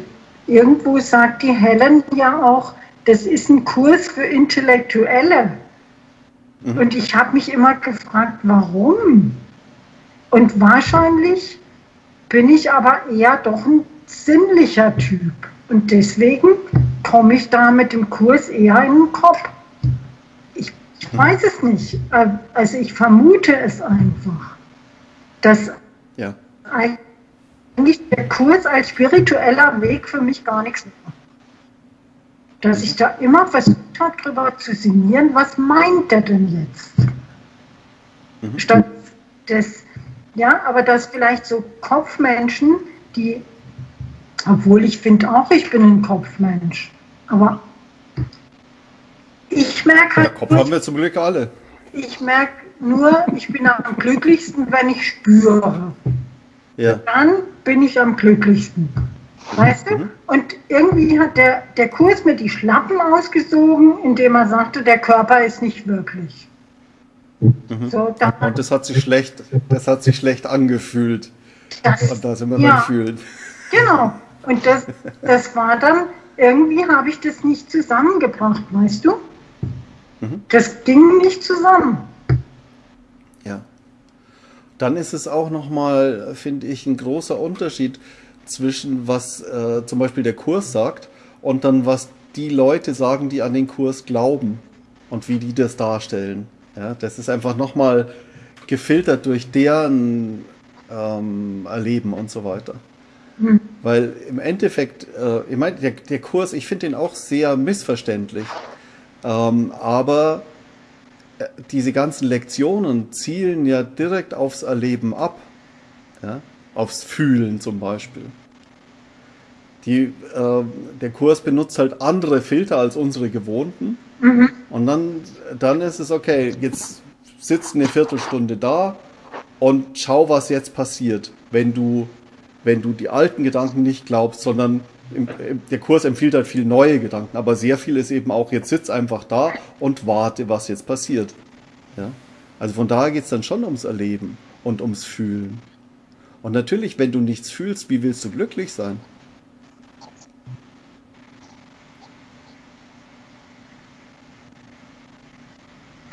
irgendwo sagt die Helen ja auch, das ist ein Kurs für Intellektuelle. Mhm. Und ich habe mich immer gefragt, warum? Und wahrscheinlich bin ich aber eher doch ein sinnlicher Typ. Und deswegen komme ich da mit dem Kurs eher in den Kopf. Ich, weiß es nicht. Also ich vermute es einfach, dass ja. eigentlich der Kurs als spiritueller Weg für mich gar nichts macht dass ich da immer versucht habe, darüber zu sinnieren, was meint er denn jetzt? Mhm. Statt des, ja, aber dass vielleicht so Kopfmenschen, die, obwohl ich finde auch, ich bin ein Kopfmensch, aber ich merke halt. Ja, Kopf haben wir zum Glück alle. Ich merke nur, ich bin am glücklichsten, wenn ich spüre. Ja. Dann bin ich am glücklichsten. Weißt du? Mhm. Und irgendwie hat der, der Kurs mir die Schlappen ausgesogen, indem er sagte, der Körper ist nicht wirklich. Mhm. So, und das hat sich schlecht, das hat sich schlecht angefühlt. Das, und da sind wir ja, beim Fühlen. Genau. Und das, das war dann, irgendwie habe ich das nicht zusammengebracht, weißt du? Mhm. Das ging nicht zusammen. Ja. dann ist es auch nochmal, finde ich, ein großer Unterschied zwischen was äh, zum Beispiel der Kurs sagt und dann was die Leute sagen, die an den Kurs glauben und wie die das darstellen. Ja, das ist einfach nochmal gefiltert durch deren ähm, Erleben und so weiter. Mhm. Weil im Endeffekt, äh, ich meine, der, der, Kurs, ich finde den auch sehr missverständlich. Ähm, aber äh, diese ganzen Lektionen zielen ja direkt aufs Erleben ab. Ja? Aufs Fühlen zum Beispiel. Die, äh, der Kurs benutzt halt andere Filter als unsere gewohnten. Mhm. Und dann, dann ist es okay, jetzt sitzt eine Viertelstunde da und schau, was jetzt passiert, wenn du, wenn du die alten Gedanken nicht glaubst, sondern der Kurs empfiehlt halt viel neue Gedanken, aber sehr viel ist eben auch, jetzt sitz einfach da und warte, was jetzt passiert. Ja? Also von daher geht es dann schon ums Erleben und ums Fühlen. Und natürlich, wenn du nichts fühlst, wie willst du glücklich sein?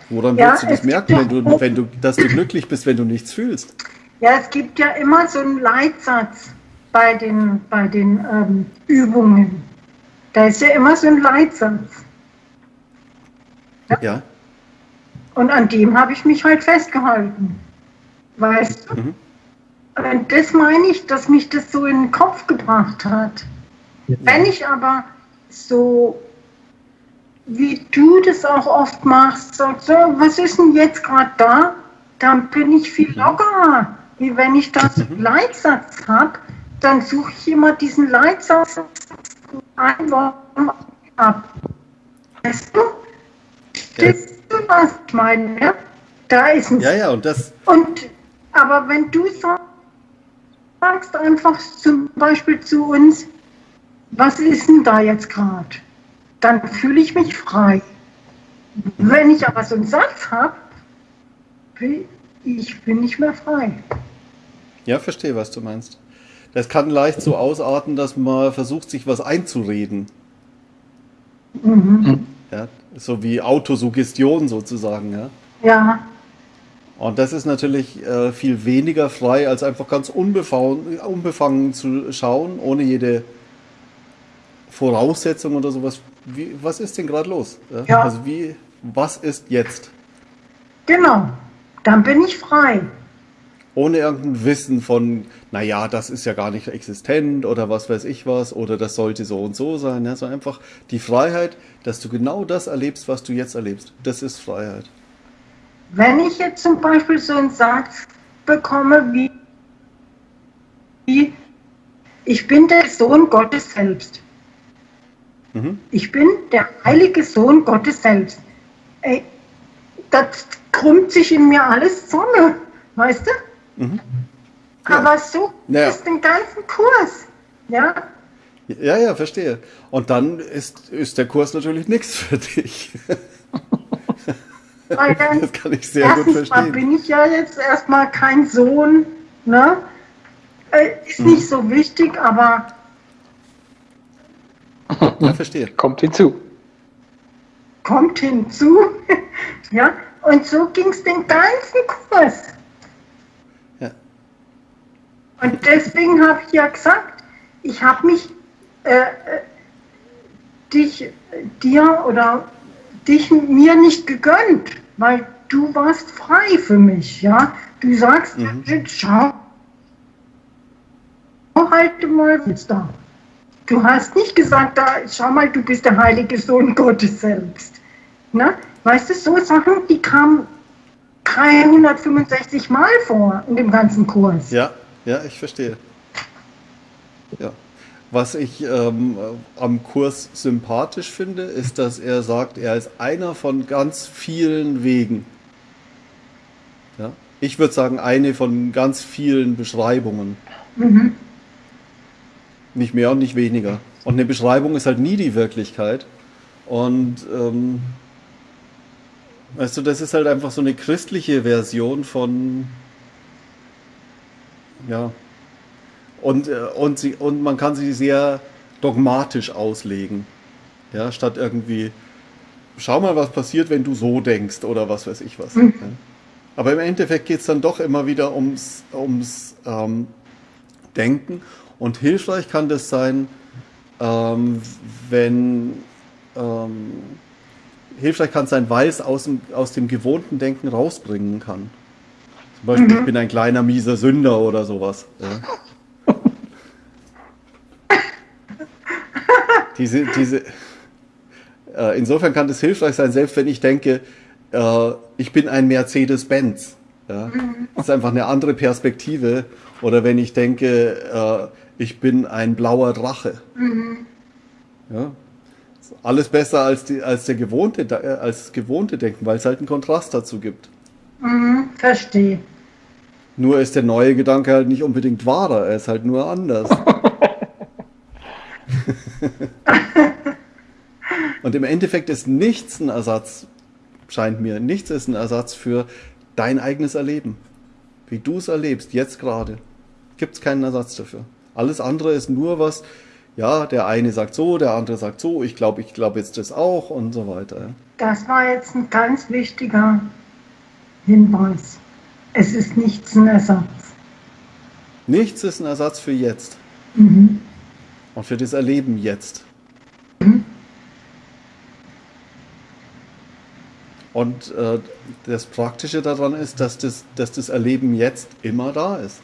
Woran ja, willst du das merken, wenn du, wenn du, dass du glücklich bist, wenn du nichts fühlst? Ja, es gibt ja immer so einen Leitsatz bei den, bei den ähm, Übungen. Da ist ja immer so ein Leitsatz. Ja. ja. Und an dem habe ich mich halt festgehalten. Weißt du? Mhm. Und das meine ich, dass mich das so in den Kopf gebracht hat. Ja. Wenn ich aber so wie du das auch oft machst, sagst, so, was ist denn jetzt gerade da? Dann bin ich viel mhm. lockerer. Wie wenn ich das mhm. Leitsatz habe, dann suche ich immer diesen Leitsatz ein ab. Weißt du? Ja. du, was ich meine? Ja? Da ist ein. Ja, ja, und das. Und, aber wenn du sagst einfach zum Beispiel zu uns, was ist denn da jetzt gerade? dann fühle ich mich frei. Wenn ich aber so einen Satz habe, ich bin nicht mehr frei. Ja, verstehe, was du meinst. Das kann leicht so ausarten, dass man versucht, sich was einzureden. Mhm. Ja, so wie Autosuggestion sozusagen. Ja. ja. Und das ist natürlich äh, viel weniger frei, als einfach ganz unbefangen, unbefangen zu schauen, ohne jede Voraussetzung oder sowas. Wie, was ist denn gerade los? Ja. Also wie, was ist jetzt? Genau, dann bin ich frei. Ohne irgendein Wissen von, naja, das ist ja gar nicht existent oder was weiß ich was oder das sollte so und so sein. Ja, sondern einfach die Freiheit, dass du genau das erlebst, was du jetzt erlebst. Das ist Freiheit. Wenn ich jetzt zum Beispiel so einen Satz bekomme wie, wie ich bin der Sohn Gottes selbst Mhm. Ich bin der heilige Sohn Gottes selbst. Ey, das krümmt sich in mir alles zusammen, weißt du? Mhm. Ja. Aber so naja. ist den ganzen Kurs. Ja? Ja, ja, verstehe. Und dann ist, ist der Kurs natürlich nichts für dich. (laughs) Weil dann, das kann ich sehr gut verstehen. Mal bin ich ja jetzt erstmal kein Sohn. Ne? Äh, ist mhm. nicht so wichtig, aber ja, verstehe. Kommt hinzu. Kommt hinzu. (laughs) ja, und so ging es den ganzen Kurs. Und deswegen habe ich ja gesagt, ich habe mich äh, äh, dich, dir oder dich mir nicht gegönnt, weil du warst frei für mich, ja. Du sagst, mhm. schau, halt mal jetzt da. Du hast nicht gesagt, da, schau mal, du bist der heilige Sohn Gottes selbst. Ne? Weißt du, so Sachen, die kamen 365 Mal vor in dem ganzen Kurs. Ja, ja, ich verstehe. Ja. Was ich ähm, am Kurs sympathisch finde, ist, dass er sagt, er ist einer von ganz vielen Wegen. Ja? Ich würde sagen, eine von ganz vielen Beschreibungen. Mhm. Nicht mehr und nicht weniger. Und eine Beschreibung ist halt nie die Wirklichkeit. Und ähm, weißt du, das ist halt einfach so eine christliche Version von ja. Und, äh, und, sie, und man kann sie sehr dogmatisch auslegen. Ja, statt irgendwie, schau mal, was passiert, wenn du so denkst oder was weiß ich was. Mhm. Aber im Endeffekt geht es dann doch immer wieder ums, ums ähm, Denken. Und hilfreich kann das sein, ähm, wenn ähm, hilfreich kann sein, weil es aus dem, aus dem gewohnten Denken rausbringen kann. Zum Beispiel, mhm. ich bin ein kleiner mieser Sünder oder sowas. Ja. (laughs) diese, diese, äh, insofern kann das hilfreich sein, selbst wenn ich denke, äh, ich bin ein Mercedes-Benz. Ja? Mhm. Das ist einfach eine andere Perspektive. Oder wenn ich denke, äh, ich bin ein blauer Drache. Mhm. Ja? Alles besser als, die, als, der gewohnte, äh, als gewohnte Denken, weil es halt einen Kontrast dazu gibt. Mhm, verstehe. Nur ist der neue Gedanke halt nicht unbedingt wahrer, er ist halt nur anders. (laughs) Und im Endeffekt ist nichts ein Ersatz, scheint mir, nichts ist ein Ersatz für dein eigenes Erleben. Wie du es erlebst, jetzt gerade. Gibt es keinen Ersatz dafür. Alles andere ist nur was, ja, der eine sagt so, der andere sagt so, ich glaube, ich glaube jetzt das auch und so weiter. Das war jetzt ein ganz wichtiger Hinweis. Es ist nichts ein Ersatz. Nichts ist ein Ersatz für jetzt. Mhm. Und für das Erleben jetzt. Mhm. Und äh, das Praktische daran ist, dass das, dass das Erleben jetzt immer da ist.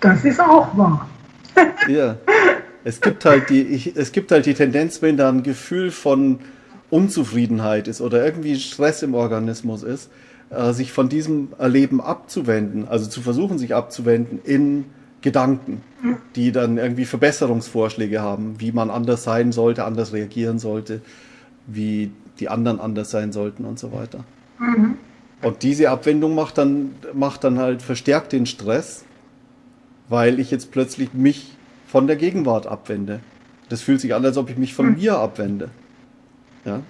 Das ist auch wahr. ja. Es gibt halt die, ich, es gibt halt die Tendenz, wenn da ein Gefühl von Unzufriedenheit ist oder irgendwie Stress im Organismus ist, äh, sich von diesem Erleben abzuwenden, also zu versuchen, sich abzuwenden in Gedanken, die dann irgendwie Verbesserungsvorschläge haben, wie man anders sein sollte, anders reagieren sollte, wie die anderen anders sein sollten und so weiter. Mhm. Und diese Abwendung macht dann, macht dann halt verstärkt den Stress weil ich jetzt plötzlich mich von der Gegenwart abwende. Das fühlt sich an, als ob ich mich von hm. mir abwende. Ja?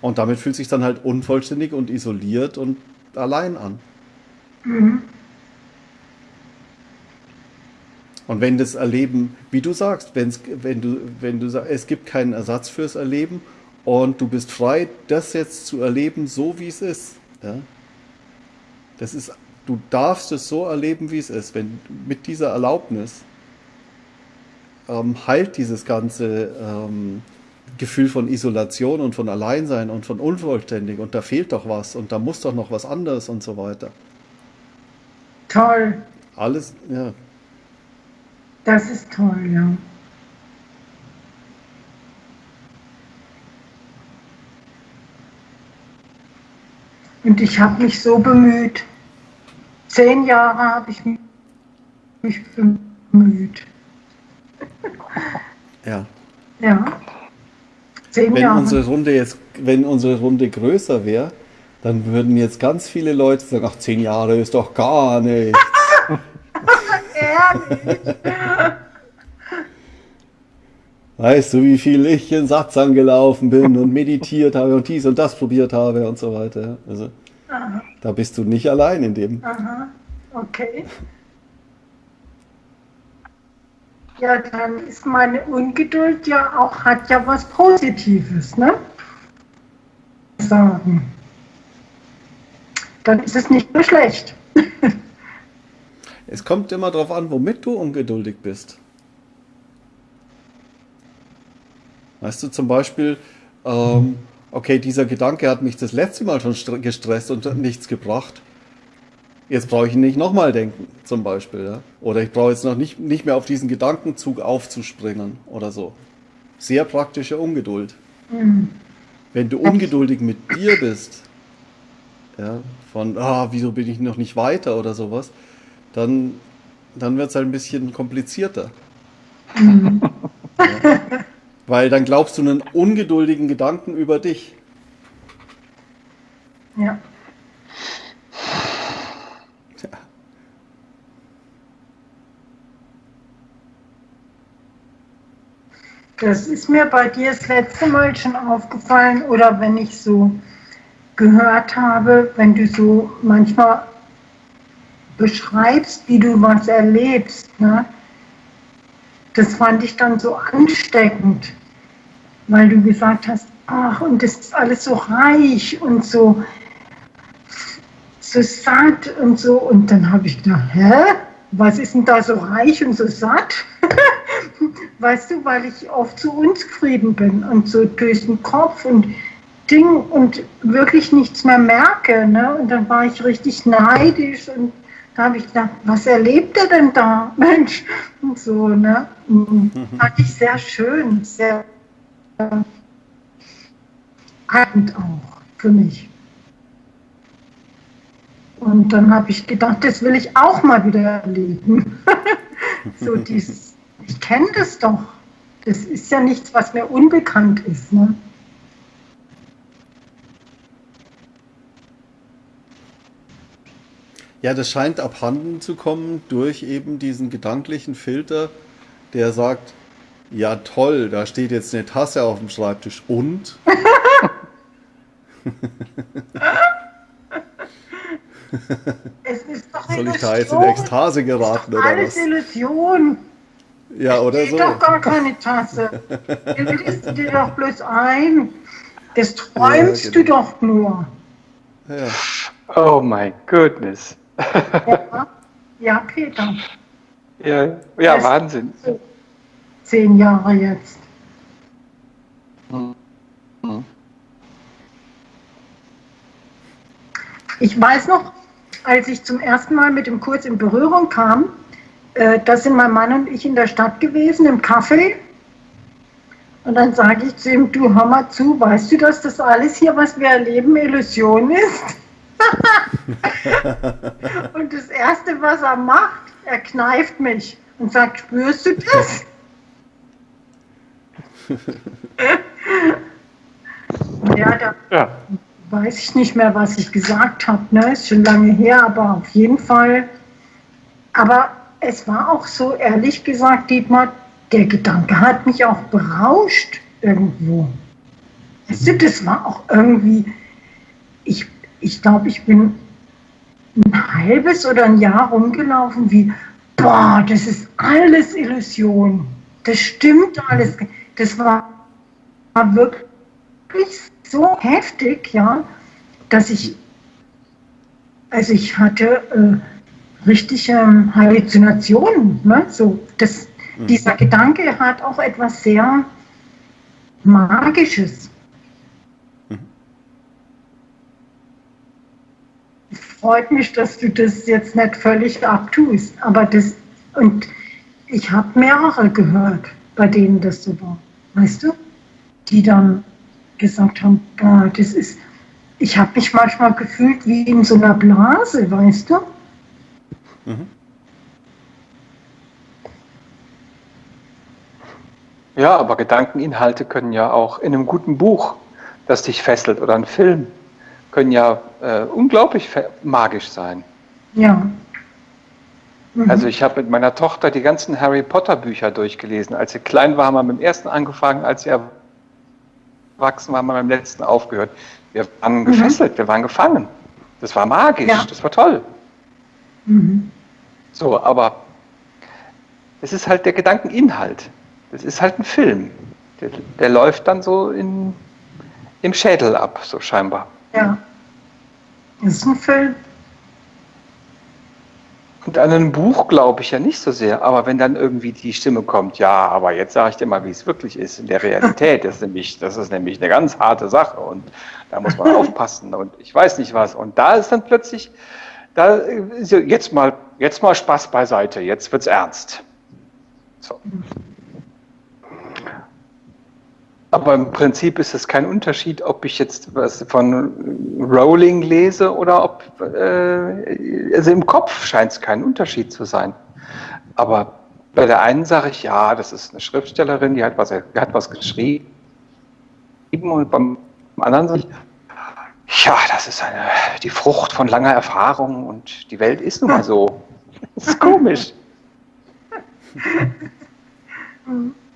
Und damit fühlt sich dann halt unvollständig und isoliert und allein an. Mhm. Und wenn das Erleben, wie du sagst, wenn's, wenn du, wenn du sagst, es gibt keinen Ersatz fürs Erleben und du bist frei, das jetzt zu erleben, so wie es ist. Ja? Das ist du darfst es so erleben, wie es ist. Wenn mit dieser Erlaubnis ähm, heilt dieses ganze ähm, Gefühl von Isolation und von Alleinsein und von unvollständig und da fehlt doch was und da muss doch noch was anderes und so weiter. Toll. Alles, ja. Das ist toll, ja. Und ich habe mich so bemüht, Zehn Jahre habe ich mich bemüht. Ja. Ja. Zehn wenn Jahre. unsere Runde jetzt, wenn unsere Runde größer wäre, dann würden jetzt ganz viele Leute sagen, ach, zehn Jahre ist doch gar nichts. (laughs) Ehrlich? Weißt du, wie viel ich in Satz angelaufen bin und meditiert habe und dies und das probiert habe und so weiter. Also, Aha. Da bist du nicht allein in dem. Aha, okay. Ja, dann ist meine Ungeduld ja auch, hat ja was Positives, ne? Sagen. Dann ist es nicht nur schlecht. (laughs) es kommt immer darauf an, womit du ungeduldig bist. Weißt du, zum Beispiel, ähm, okay, dieser Gedanke hat mich das letzte Mal schon gestresst und nichts gebracht. Jetzt brauche ich nicht nochmal denken, zum Beispiel. Ja? Oder ich brauche jetzt noch nicht, nicht mehr auf diesen Gedankenzug aufzuspringen oder so. Sehr praktische Ungeduld. Mhm. Wenn du ungeduldig mit dir bist, ja, von, ah, wieso bin ich noch nicht weiter oder sowas, dann, dann wird es halt ein bisschen komplizierter. Mhm. Ja. Weil dann glaubst du einen ungeduldigen Gedanken über dich. Ja. Das ist mir bei dir das letzte Mal schon aufgefallen oder wenn ich so gehört habe, wenn du so manchmal beschreibst, wie du was erlebst. Ne? Das fand ich dann so ansteckend weil du gesagt hast, ach, und das ist alles so reich und so so satt und so. Und dann habe ich gedacht, hä? Was ist denn da so reich und so satt? (laughs) weißt du, weil ich oft so unzufrieden bin und so durch den Kopf und Ding und wirklich nichts mehr merke. Ne? Und dann war ich richtig neidisch und da habe ich gedacht, was erlebt er denn da, (laughs) Mensch? Und so, ne? Und (laughs) fand ich sehr schön, sehr äh, auch für mich. Und dann habe ich gedacht, das will ich auch mal wieder erleben. (laughs) so dieses, ich kenne das doch. Das ist ja nichts, was mir unbekannt ist. Ne? Ja, das scheint abhanden zu kommen durch eben diesen gedanklichen Filter, der sagt, ja toll, da steht jetzt eine Tasse auf dem Schreibtisch und? Es ist doch Soll ich da jetzt in Ekstase geraten oder alles was? Illusion. Ja, oder so. doch gar keine Tasse. Du bildest dir doch bloß ein. Das träumst ja, genau. du doch nur. Ja. Oh my goodness. Ja, ja Peter. Ja, ja Wahnsinn. Zehn Jahre jetzt. Hm. Hm. Ich weiß noch, als ich zum ersten Mal mit dem Kurs in Berührung kam, äh, da sind mein Mann und ich in der Stadt gewesen, im Café. Und dann sage ich zu ihm, du hör mal zu, weißt du, dass das alles hier, was wir erleben, Illusion ist? (laughs) und das Erste, was er macht, er kneift mich und sagt, spürst du das? ja, da, ja weiß ich nicht mehr, was ich gesagt habe. Ne? Ist schon lange her, aber auf jeden Fall. Aber es war auch so, ehrlich gesagt, Dietmar, der Gedanke hat mich auch berauscht irgendwo. Du, das war auch irgendwie, ich, ich glaube, ich bin ein halbes oder ein Jahr rumgelaufen wie, boah, das ist alles Illusion. Das stimmt alles. Das war, war wirklich so heftig, ja, dass ich, also ich hatte äh, richtige ähm, Halluzinationen. Ne? So, das, mhm. Dieser Gedanke hat auch etwas sehr Magisches. Mhm. Freut mich, dass du das jetzt nicht völlig abtust, aber das, und ich habe mehrere gehört, bei denen das so war, weißt du, die dann gesagt haben, boah, das ist, ich habe mich manchmal gefühlt wie in so einer Blase, weißt du? Mhm. Ja, aber Gedankeninhalte können ja auch in einem guten Buch, das dich fesselt, oder ein Film, können ja äh, unglaublich magisch sein. Ja. Mhm. Also ich habe mit meiner Tochter die ganzen Harry Potter Bücher durchgelesen. Als sie klein war, haben wir mit dem ersten angefangen, als sie wachsen, haben wir beim letzten aufgehört. Wir waren mhm. gefesselt, wir waren gefangen. Das war magisch, ja. das war toll. Mhm. So, aber es ist halt der Gedankeninhalt. Das ist halt ein Film. Der, der läuft dann so in, im Schädel ab, so scheinbar. Ja. Das ist ein Film. Und an einem Buch glaube ich ja nicht so sehr, aber wenn dann irgendwie die Stimme kommt, ja, aber jetzt sage ich dir mal, wie es wirklich ist in der Realität, das ist nämlich, das ist nämlich eine ganz harte Sache und da muss man (laughs) aufpassen und ich weiß nicht was. Und da ist dann plötzlich, da jetzt mal, jetzt mal Spaß beiseite, jetzt wird's ernst. So. Aber im Prinzip ist es kein Unterschied, ob ich jetzt was von Rowling lese oder ob, äh, also im Kopf scheint es kein Unterschied zu sein. Aber bei der einen sage ich, ja, das ist eine Schriftstellerin, die hat was, die hat was geschrieben. Und beim anderen sage ich, ja, das ist eine, die Frucht von langer Erfahrung und die Welt ist nun mal so. Das ist komisch. (laughs)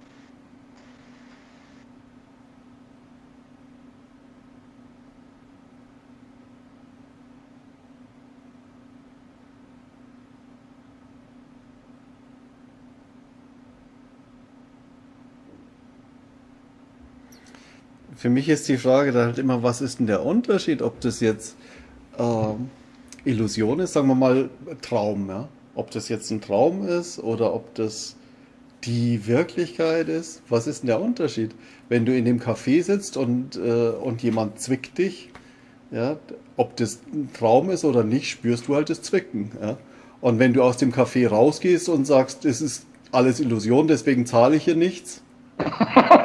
Für mich ist die Frage da halt immer, was ist denn der Unterschied, ob das jetzt äh, Illusion ist, sagen wir mal Traum, ja. Ob das jetzt ein Traum ist oder ob das die Wirklichkeit ist, was ist denn der Unterschied? Wenn du in dem Café sitzt und, äh, und jemand zwickt dich, ja, ob das ein Traum ist oder nicht, spürst du halt das Zwicken. Ja. Und wenn du aus dem Café rausgehst und sagst, es ist alles Illusion, deswegen zahle ich hier nichts, (laughs)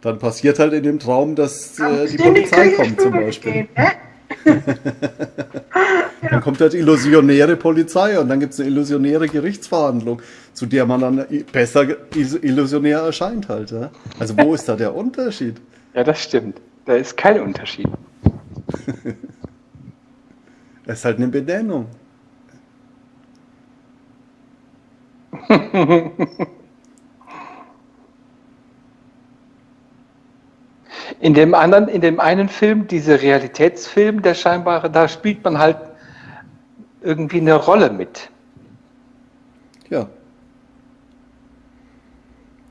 dann passiert halt in dem Traum, dass äh, die Polizei kommt zum Beispiel. Gehen, ne? (laughs) dann kommt halt illusionäre Polizei und dann gibt es eine illusionäre Gerichtsverhandlung, zu der man dann besser illusionär erscheint halt. Ja? Also wo ist da der Unterschied? (laughs) Ja, das stimmt. Da ist kein Unterschied. (laughs) Es ist halt eine Benennung. In dem anderen, in dem einen Film, dieser Realitätsfilm, der scheinbare, da spielt man halt irgendwie eine Rolle mit. Ja.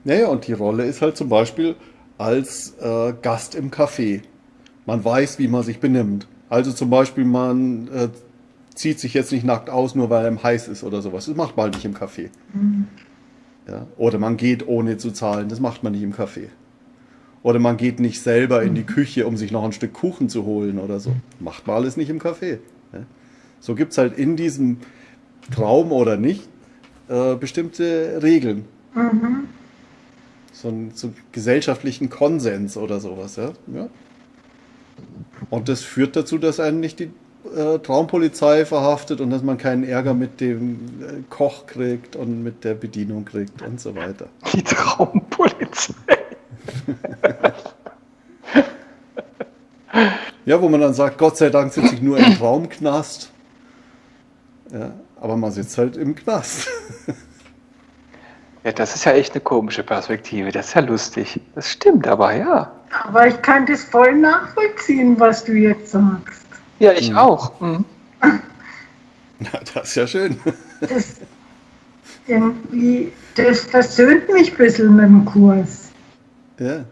Naja, und die Rolle ist halt zum Beispiel als äh, Gast im Café. Man weiß, wie man sich benimmt. Also zum Beispiel, man äh, zieht sich jetzt nicht nackt aus, nur weil einem heiß ist oder sowas. Das macht man halt nicht im Café. Mhm. Ja? Oder man geht ohne zu zahlen. Das macht man nicht im Café. Oder man geht nicht selber in die Küche, um sich noch ein Stück Kuchen zu holen oder so. Macht man alles nicht im Café. Ja? So gibt es halt in diesem Traum oder nicht äh, bestimmte Regeln. Mhm. So einen so gesellschaftlichen Konsens oder sowas. Ja? ja? Und das führt dazu, dass einen nicht die äh, Traumpolizei verhaftet und dass man keinen Ärger mit dem äh, Koch kriegt und mit der Bedienung kriegt und so weiter. Die Traumpolizei. (laughs) ja, wo man dann sagt, Gott sei Dank sitze ich nur im Traumknast. Ja, aber man sitzt halt im Knast. (laughs) ja, das ist ja echt eine komische Perspektive. Das ist ja lustig. Das stimmt aber, ja. Aber ich kann das voll nachvollziehen, was du jetzt sagst. Ja, ich mhm. auch. Mhm. (laughs) Na, das ist ja schön. Das, irgendwie, das versöhnt mich ein bisschen mit dem Kurs. Ja.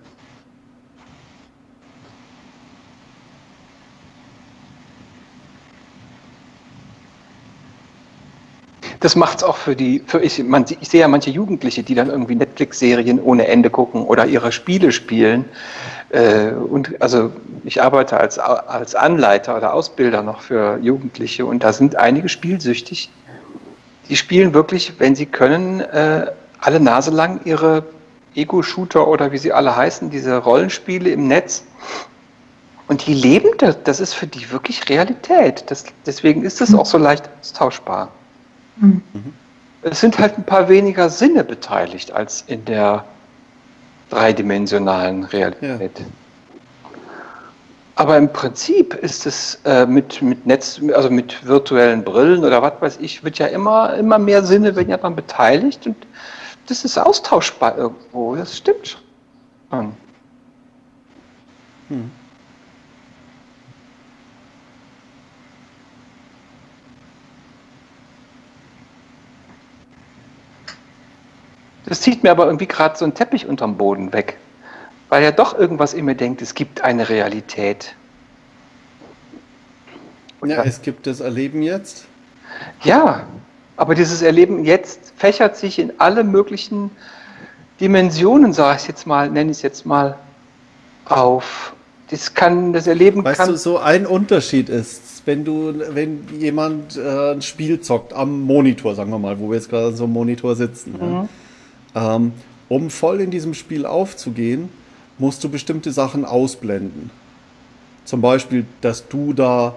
Das macht es auch für die, für ich, man, ich sehe ja manche Jugendliche, die dann irgendwie Netflix-Serien ohne Ende gucken oder ihre Spiele spielen. Äh, und also ich arbeite als, als Anleiter oder Ausbilder noch für Jugendliche und da sind einige spielsüchtig. Die spielen wirklich, wenn sie können, äh, alle Nase lang ihre Ego-Shooter oder wie sie alle heißen, diese Rollenspiele im Netz. Und die leben das, das ist für die wirklich Realität. Das, deswegen ist es auch so leicht austauschbar. Mhm. Es sind halt ein paar weniger Sinne beteiligt als in der dreidimensionalen Realität. Ja. Aber im Prinzip ist es äh, mit, mit Netz, also mit virtuellen Brillen oder was weiß ich, wird ja immer, immer mehr Sinne werden ja daran beteiligt und das ist austauschbar irgendwo, das stimmt schon. Hm. Das zieht mir aber irgendwie gerade so einen Teppich unterm Boden weg, weil ja doch irgendwas in mir denkt, es gibt eine Realität. Und ja, es gibt das Erleben jetzt. Ja, aber dieses Erleben jetzt fächert sich in alle möglichen Dimensionen, sage ich jetzt mal, nenne ich es jetzt mal, auf. Das kann, das Erleben weißt kann. du, so ein Unterschied ist, wenn du, wenn jemand äh, ein Spiel zockt am Monitor, sagen wir mal, wo wir jetzt gerade so einem Monitor sitzen. Mhm. Ja ähm, um voll in diesem Spiel aufzugehen, musst du bestimmte Sachen ausblenden. Zum Beispiel, dass du da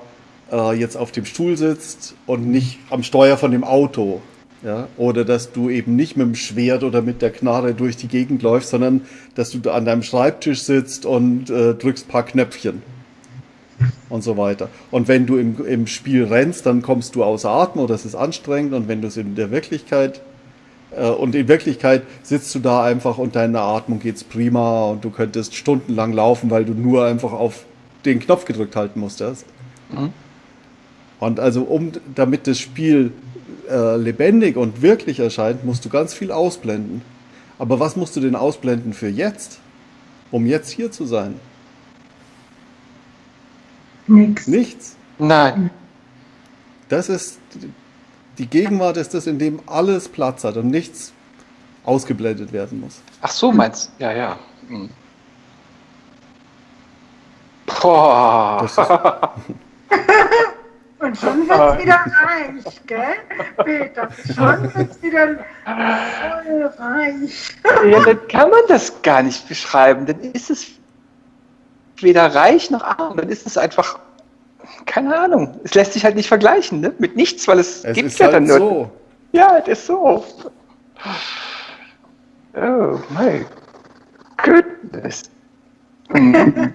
äh, jetzt auf dem Stuhl sitzt und nicht am Steuer von dem Auto. Ja? Oder dass du eben nicht mit dem Schwert oder mit der Knarre durch die Gegend läufst, sondern dass du da an deinem Schreibtisch sitzt und äh, drückst ein paar Knöpfchen und so weiter. Und wenn du im, im Spiel rennst, dann kommst du außer Atem oder es ist anstrengend. Und wenn du es in der Wirklichkeit und in Wirklichkeit sitzt du da einfach und deine Atmung geht's prima und du könntest stundenlang laufen, weil du nur einfach auf den Knopf gedrückt halten musstest. Mhm. Und also um, damit das Spiel äh, lebendig und wirklich erscheint, musst du ganz viel ausblenden. Aber was musst du denn ausblenden für jetzt? Um jetzt hier zu sein? Nichts. Nichts. Nein. Das ist die Gegenwart ist das, in dem alles Platz hat und nichts ausgeblendet werden muss. Ach so, meinst du? Ja, ja. Hm. Boah. (laughs) Und schon wird es wieder reich, gell? Peter, schon wird es wieder voll reich. Ja, dann kann man das gar nicht beschreiben. Dann ist es weder reich noch arm. Dann ist es einfach, keine Ahnung. Es lässt sich halt nicht vergleichen, ne? Mit nichts, weil es, Es gibt ja halt dann nur. so. Ja, es ist so. Oh my goodness. (laughs)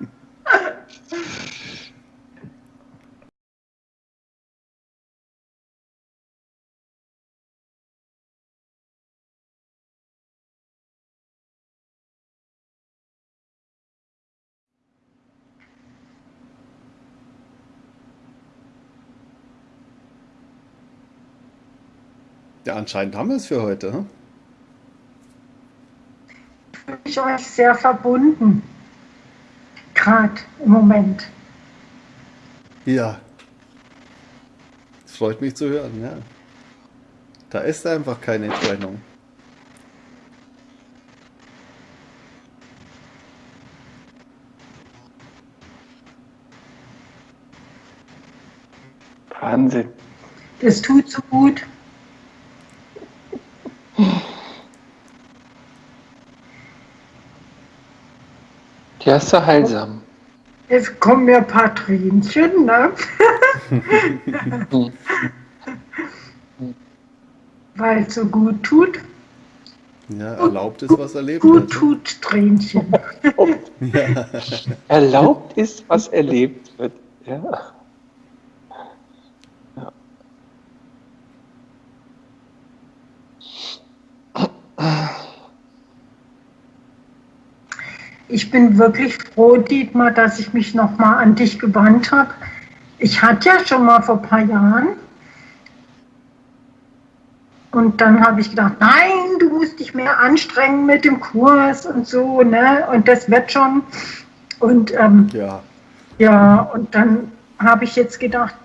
(laughs) Ja, anscheinend haben wir es für heute. Hm? Fühle ich euch sehr verbunden. Gerade im Moment. Ja. Das freut mich zu hören, ja. Da ist einfach keine Trennung. Wahnsinn. Das tut so gut. Ja, ist so heilsam. Jetzt kommen mir ein paar Tränchen, ne? Weil es so gut tut. Ja, erlaubt ist, was erlebt Gut wird. tut Tränchen. (laughs) Ja. Erlaubt ist, was erlebt wird. Ja. Ich bin wirklich froh, Dietmar, dass ich mich nochmal an dich gewandt habe. Ich hatte ja schon mal vor ein paar Jahren. Und dann habe ich gedacht, nein, du musst dich mehr anstrengen mit dem Kurs und so, ne? Und das wird schon. Und ähm, ja. ja, und dann habe ich jetzt gedacht,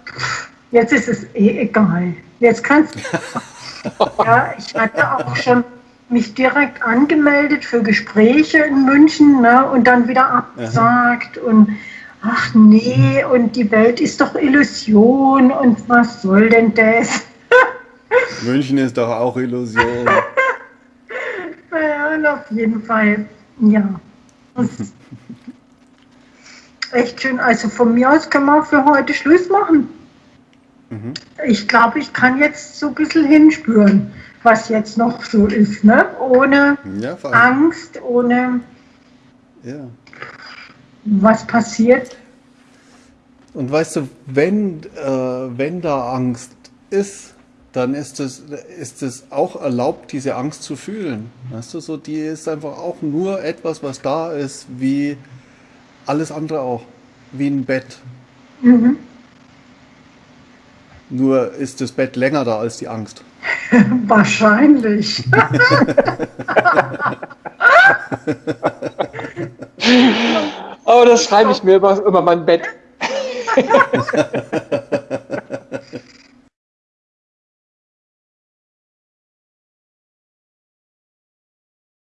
jetzt ist es eh egal. Jetzt kannst (laughs) Ja, ich hatte auch schon mich direkt angemeldet für Gespräche in München ne, und dann wieder abgesagt und ach nee, und die Welt ist doch Illusion und was soll denn das? (laughs) München ist doch auch Illusion. (laughs) Naja, und auf jeden Fall, ja. (laughs) Echt schön. Also von mir aus können wir für heute Schluss machen. Mhm. Ich glaube, ich kann jetzt so ein bisschen hinspüren, was jetzt noch so ist, ne? Ohne Ja. Angst, ohne Ja. was passiert. Und weißt du, wenn, äh, wenn da Angst ist, dann ist es, ist es auch erlaubt, diese Angst zu fühlen. Weißt du, so, die ist einfach auch nur etwas, was da ist, wie alles andere auch. Wie ein Bett. Mhm. Nur ist das Bett länger da als die Angst. (laughs) Wahrscheinlich. Oh, das schreibe ich mir immer, immer mein Bett. (laughs)